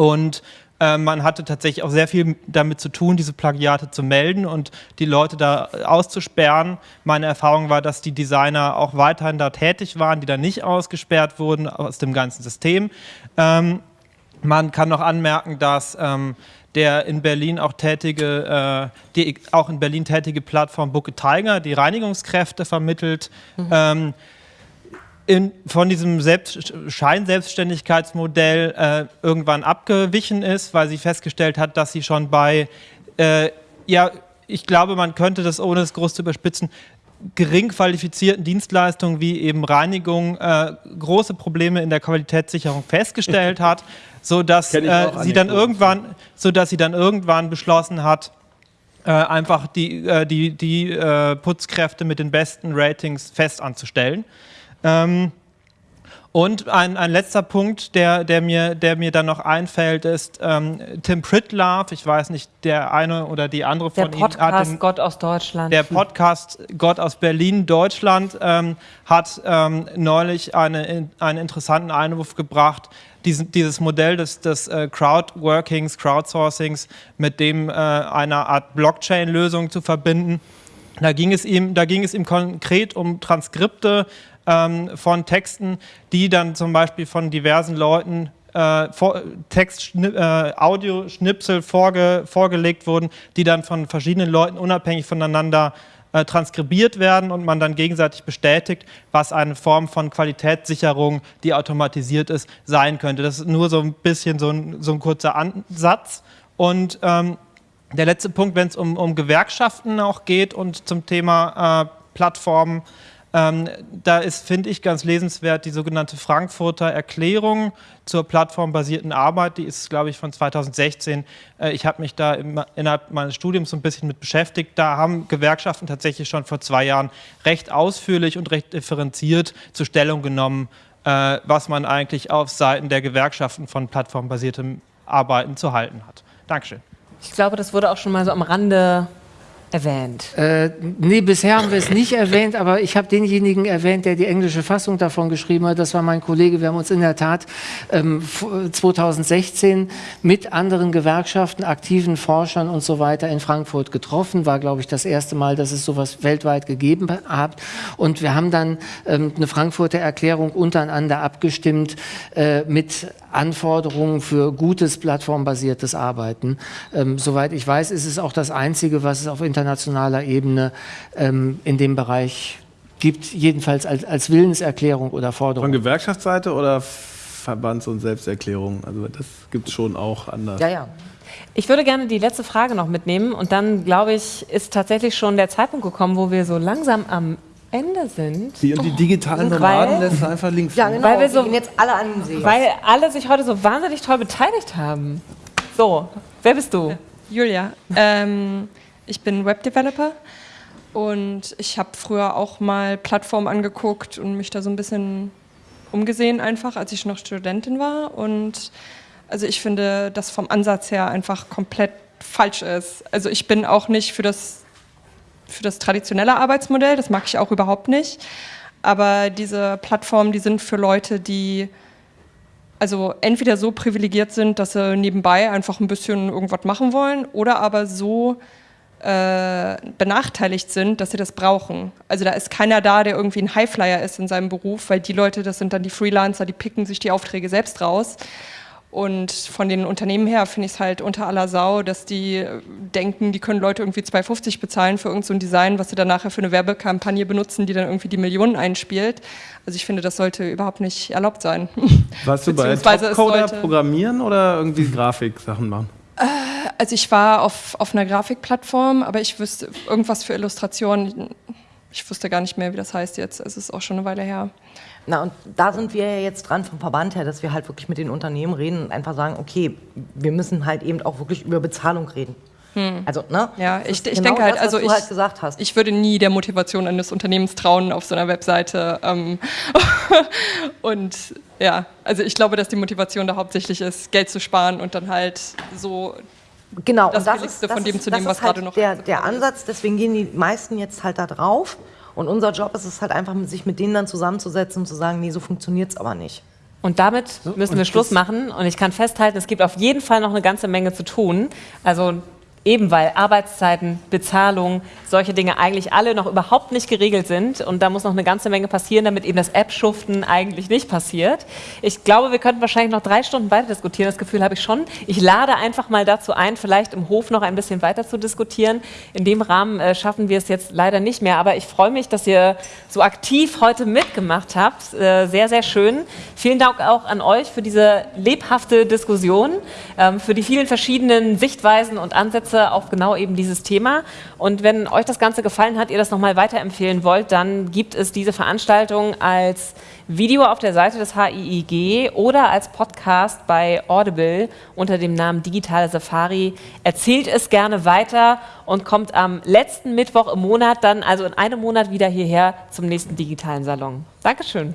und äh, man hatte tatsächlich auch sehr viel damit zu tun, diese Plagiate zu melden und die Leute da auszusperren. Meine Erfahrung war, dass die Designer auch weiterhin da tätig waren, die da nicht ausgesperrt wurden aus dem ganzen System. Ähm, man kann noch anmerken, dass ähm, der in Berlin auch tätige, äh, die auch in Berlin tätige Plattform Bucke Tiger, die Reinigungskräfte vermittelt. Mhm. Ähm, in, von diesem Selbst Scheinselbstständigkeitsmodell äh, irgendwann abgewichen ist, weil sie festgestellt hat, dass sie schon bei, äh, ja, ich glaube, man könnte das ohne es groß zu überspitzen, gering qualifizierten Dienstleistungen wie eben Reinigung äh, große Probleme in der Qualitätssicherung festgestellt hat, sodass äh, sie dann irgendwann, so dass sie dann irgendwann beschlossen hat, äh, einfach die, äh, die, die äh, Putzkräfte mit den besten Ratings fest anzustellen. Ähm, und ein, ein letzter Punkt, der, der, mir, der mir dann noch einfällt, ist ähm, Tim Pritlove, ich weiß nicht, der eine oder die andere von der Podcast Ihnen. Podcast Gott aus Deutschland. Der Podcast Gott aus Berlin, Deutschland, ähm, hat ähm, neulich eine, einen interessanten Einwurf gebracht, diesen, dieses Modell des, des äh, Crowdworkings, Crowdsourcings mit dem äh, einer Art Blockchain-Lösung zu verbinden. Da ging, es ihm, da ging es ihm konkret um Transkripte ähm, von Texten, die dann zum Beispiel von diversen Leuten äh, Text, äh, Audioschnipsel vorge, vorgelegt wurden, die dann von verschiedenen Leuten unabhängig voneinander äh, transkribiert werden und man dann gegenseitig bestätigt, was eine Form von Qualitätssicherung, die automatisiert ist, sein könnte. Das ist nur so ein bisschen so ein, so ein kurzer Ansatz. Und ähm, der letzte Punkt, wenn es um, um Gewerkschaften auch geht und zum Thema äh, Plattformen, ähm, da ist, finde ich, ganz lesenswert die sogenannte Frankfurter Erklärung zur plattformbasierten Arbeit. Die ist, glaube ich, von 2016. Äh, ich habe mich da im, innerhalb meines Studiums so ein bisschen mit beschäftigt. Da haben Gewerkschaften tatsächlich schon vor zwei Jahren recht ausführlich und recht differenziert zur Stellung genommen, äh, was man eigentlich auf Seiten der Gewerkschaften von plattformbasiertem Arbeiten zu halten hat. Dankeschön. Ich glaube, das wurde auch schon mal so am Rande erwähnt? Äh, nee, bisher haben wir es nicht erwähnt, aber ich habe denjenigen erwähnt, der die englische Fassung davon geschrieben hat. Das war mein Kollege. Wir haben uns in der Tat ähm, 2016 mit anderen Gewerkschaften, aktiven Forschern und so weiter in Frankfurt getroffen. War, glaube ich, das erste Mal, dass es sowas weltweit gegeben hat. Und wir haben dann ähm, eine Frankfurter Erklärung untereinander abgestimmt äh, mit Anforderungen für gutes plattformbasiertes Arbeiten. Ähm, soweit ich weiß, ist es auch das Einzige, was es auf internationaler Ebene ähm, in dem Bereich gibt, jedenfalls als, als Willenserklärung oder Forderung. Von Gewerkschaftsseite oder Verbands- und Selbsterklärung? Also das gibt es schon auch anders. Ja, ja. Ich würde gerne die letzte Frage noch mitnehmen und dann, glaube ich, ist tatsächlich schon der Zeitpunkt gekommen, wo wir so langsam am Ende sind. Die, und die digitalen Weil- Nomaden lässt einfach links Ja, liegen. genau. Weil wir so- jetzt alle an den See. Weil alle sich heute so wahnsinnig toll beteiligt haben. So, wer bist du? Julia, ähm, ich bin Webdeveloper und ich habe früher auch mal Plattformen angeguckt und mich da so ein bisschen umgesehen einfach, als ich noch Studentin war. Und also ich finde, das vom Ansatz her einfach komplett falsch ist. Also ich bin auch nicht für das, für das traditionelle Arbeitsmodell, das mag ich auch überhaupt nicht. Aber diese Plattformen, die sind für Leute, die also entweder so privilegiert sind, dass sie nebenbei einfach ein bisschen irgendwas machen wollen, oder aber so äh, benachteiligt sind, dass sie das brauchen. Also da ist keiner da, der irgendwie ein Highflyer ist in seinem Beruf, weil die Leute, das sind dann die Freelancer, die picken sich die Aufträge selbst raus. Und von den Unternehmen her finde ich es halt unter aller Sau, dass die äh, denken, die können Leute irgendwie 2,50 bezahlen für irgendein so Design, was sie dann nachher für eine Werbekampagne benutzen, die dann irgendwie die Millionen einspielt. Also ich finde, das sollte überhaupt nicht erlaubt sein. Warst du bei Topcoder programmieren oder irgendwie Grafiksachen machen? Also ich war auf, auf einer Grafikplattform, aber ich wüsste irgendwas für Illustrationen. Ich wusste gar nicht mehr, wie das heißt jetzt. Es ist auch schon eine Weile her. Na, und da sind wir ja jetzt dran vom Verband her, dass wir halt wirklich mit den Unternehmen reden und einfach sagen, okay, wir müssen halt eben auch wirklich über Bezahlung reden. Also, ne? Ja, ich, ich genau denke halt, das, also ich, halt gesagt hast. ich würde nie der Motivation eines Unternehmens trauen auf so einer Webseite. Ähm, und ja, also ich glaube, dass die Motivation da hauptsächlich ist, Geld zu sparen und dann halt so Genau, das und das ist, von das dem ist, zu ist was halt gerade noch der, der. Ansatz, deswegen gehen die meisten jetzt halt da drauf. Und unser Job ist es halt einfach, sich mit denen dann zusammenzusetzen und zu sagen, nee, so funktioniert es aber nicht. Und damit müssen wir Schluss machen. Und ich kann festhalten, es gibt auf jeden Fall noch eine ganze Menge zu tun. Also eben weil Arbeitszeiten, Bezahlung, solche Dinge eigentlich alle noch überhaupt nicht geregelt sind. Und da muss noch eine ganze Menge passieren, damit eben das App-Schuften eigentlich nicht passiert. Ich glaube, wir könnten wahrscheinlich noch drei Stunden weiter diskutieren. Das Gefühl habe ich schon. Ich lade einfach mal dazu ein, vielleicht im Hof noch ein bisschen weiter zu diskutieren. In dem Rahmen äh, schaffen wir es jetzt leider nicht mehr. Aber ich freue mich, dass ihr so aktiv heute mitgemacht habt. Äh, sehr, sehr schön. Vielen Dank auch an euch für diese lebhafte Diskussion, ähm, für die vielen verschiedenen Sichtweisen und Ansätze auf genau eben dieses Thema. Und wenn euch das Ganze gefallen hat, ihr das nochmal weiterempfehlen wollt, dann gibt es diese Veranstaltung als Video auf der Seite des HIIG oder als Podcast bei Audible unter dem Namen Digitale Safari. Erzählt es gerne weiter und kommt am letzten Mittwoch im Monat dann, also in einem Monat wieder hierher zum nächsten digitalen Salon. Dankeschön.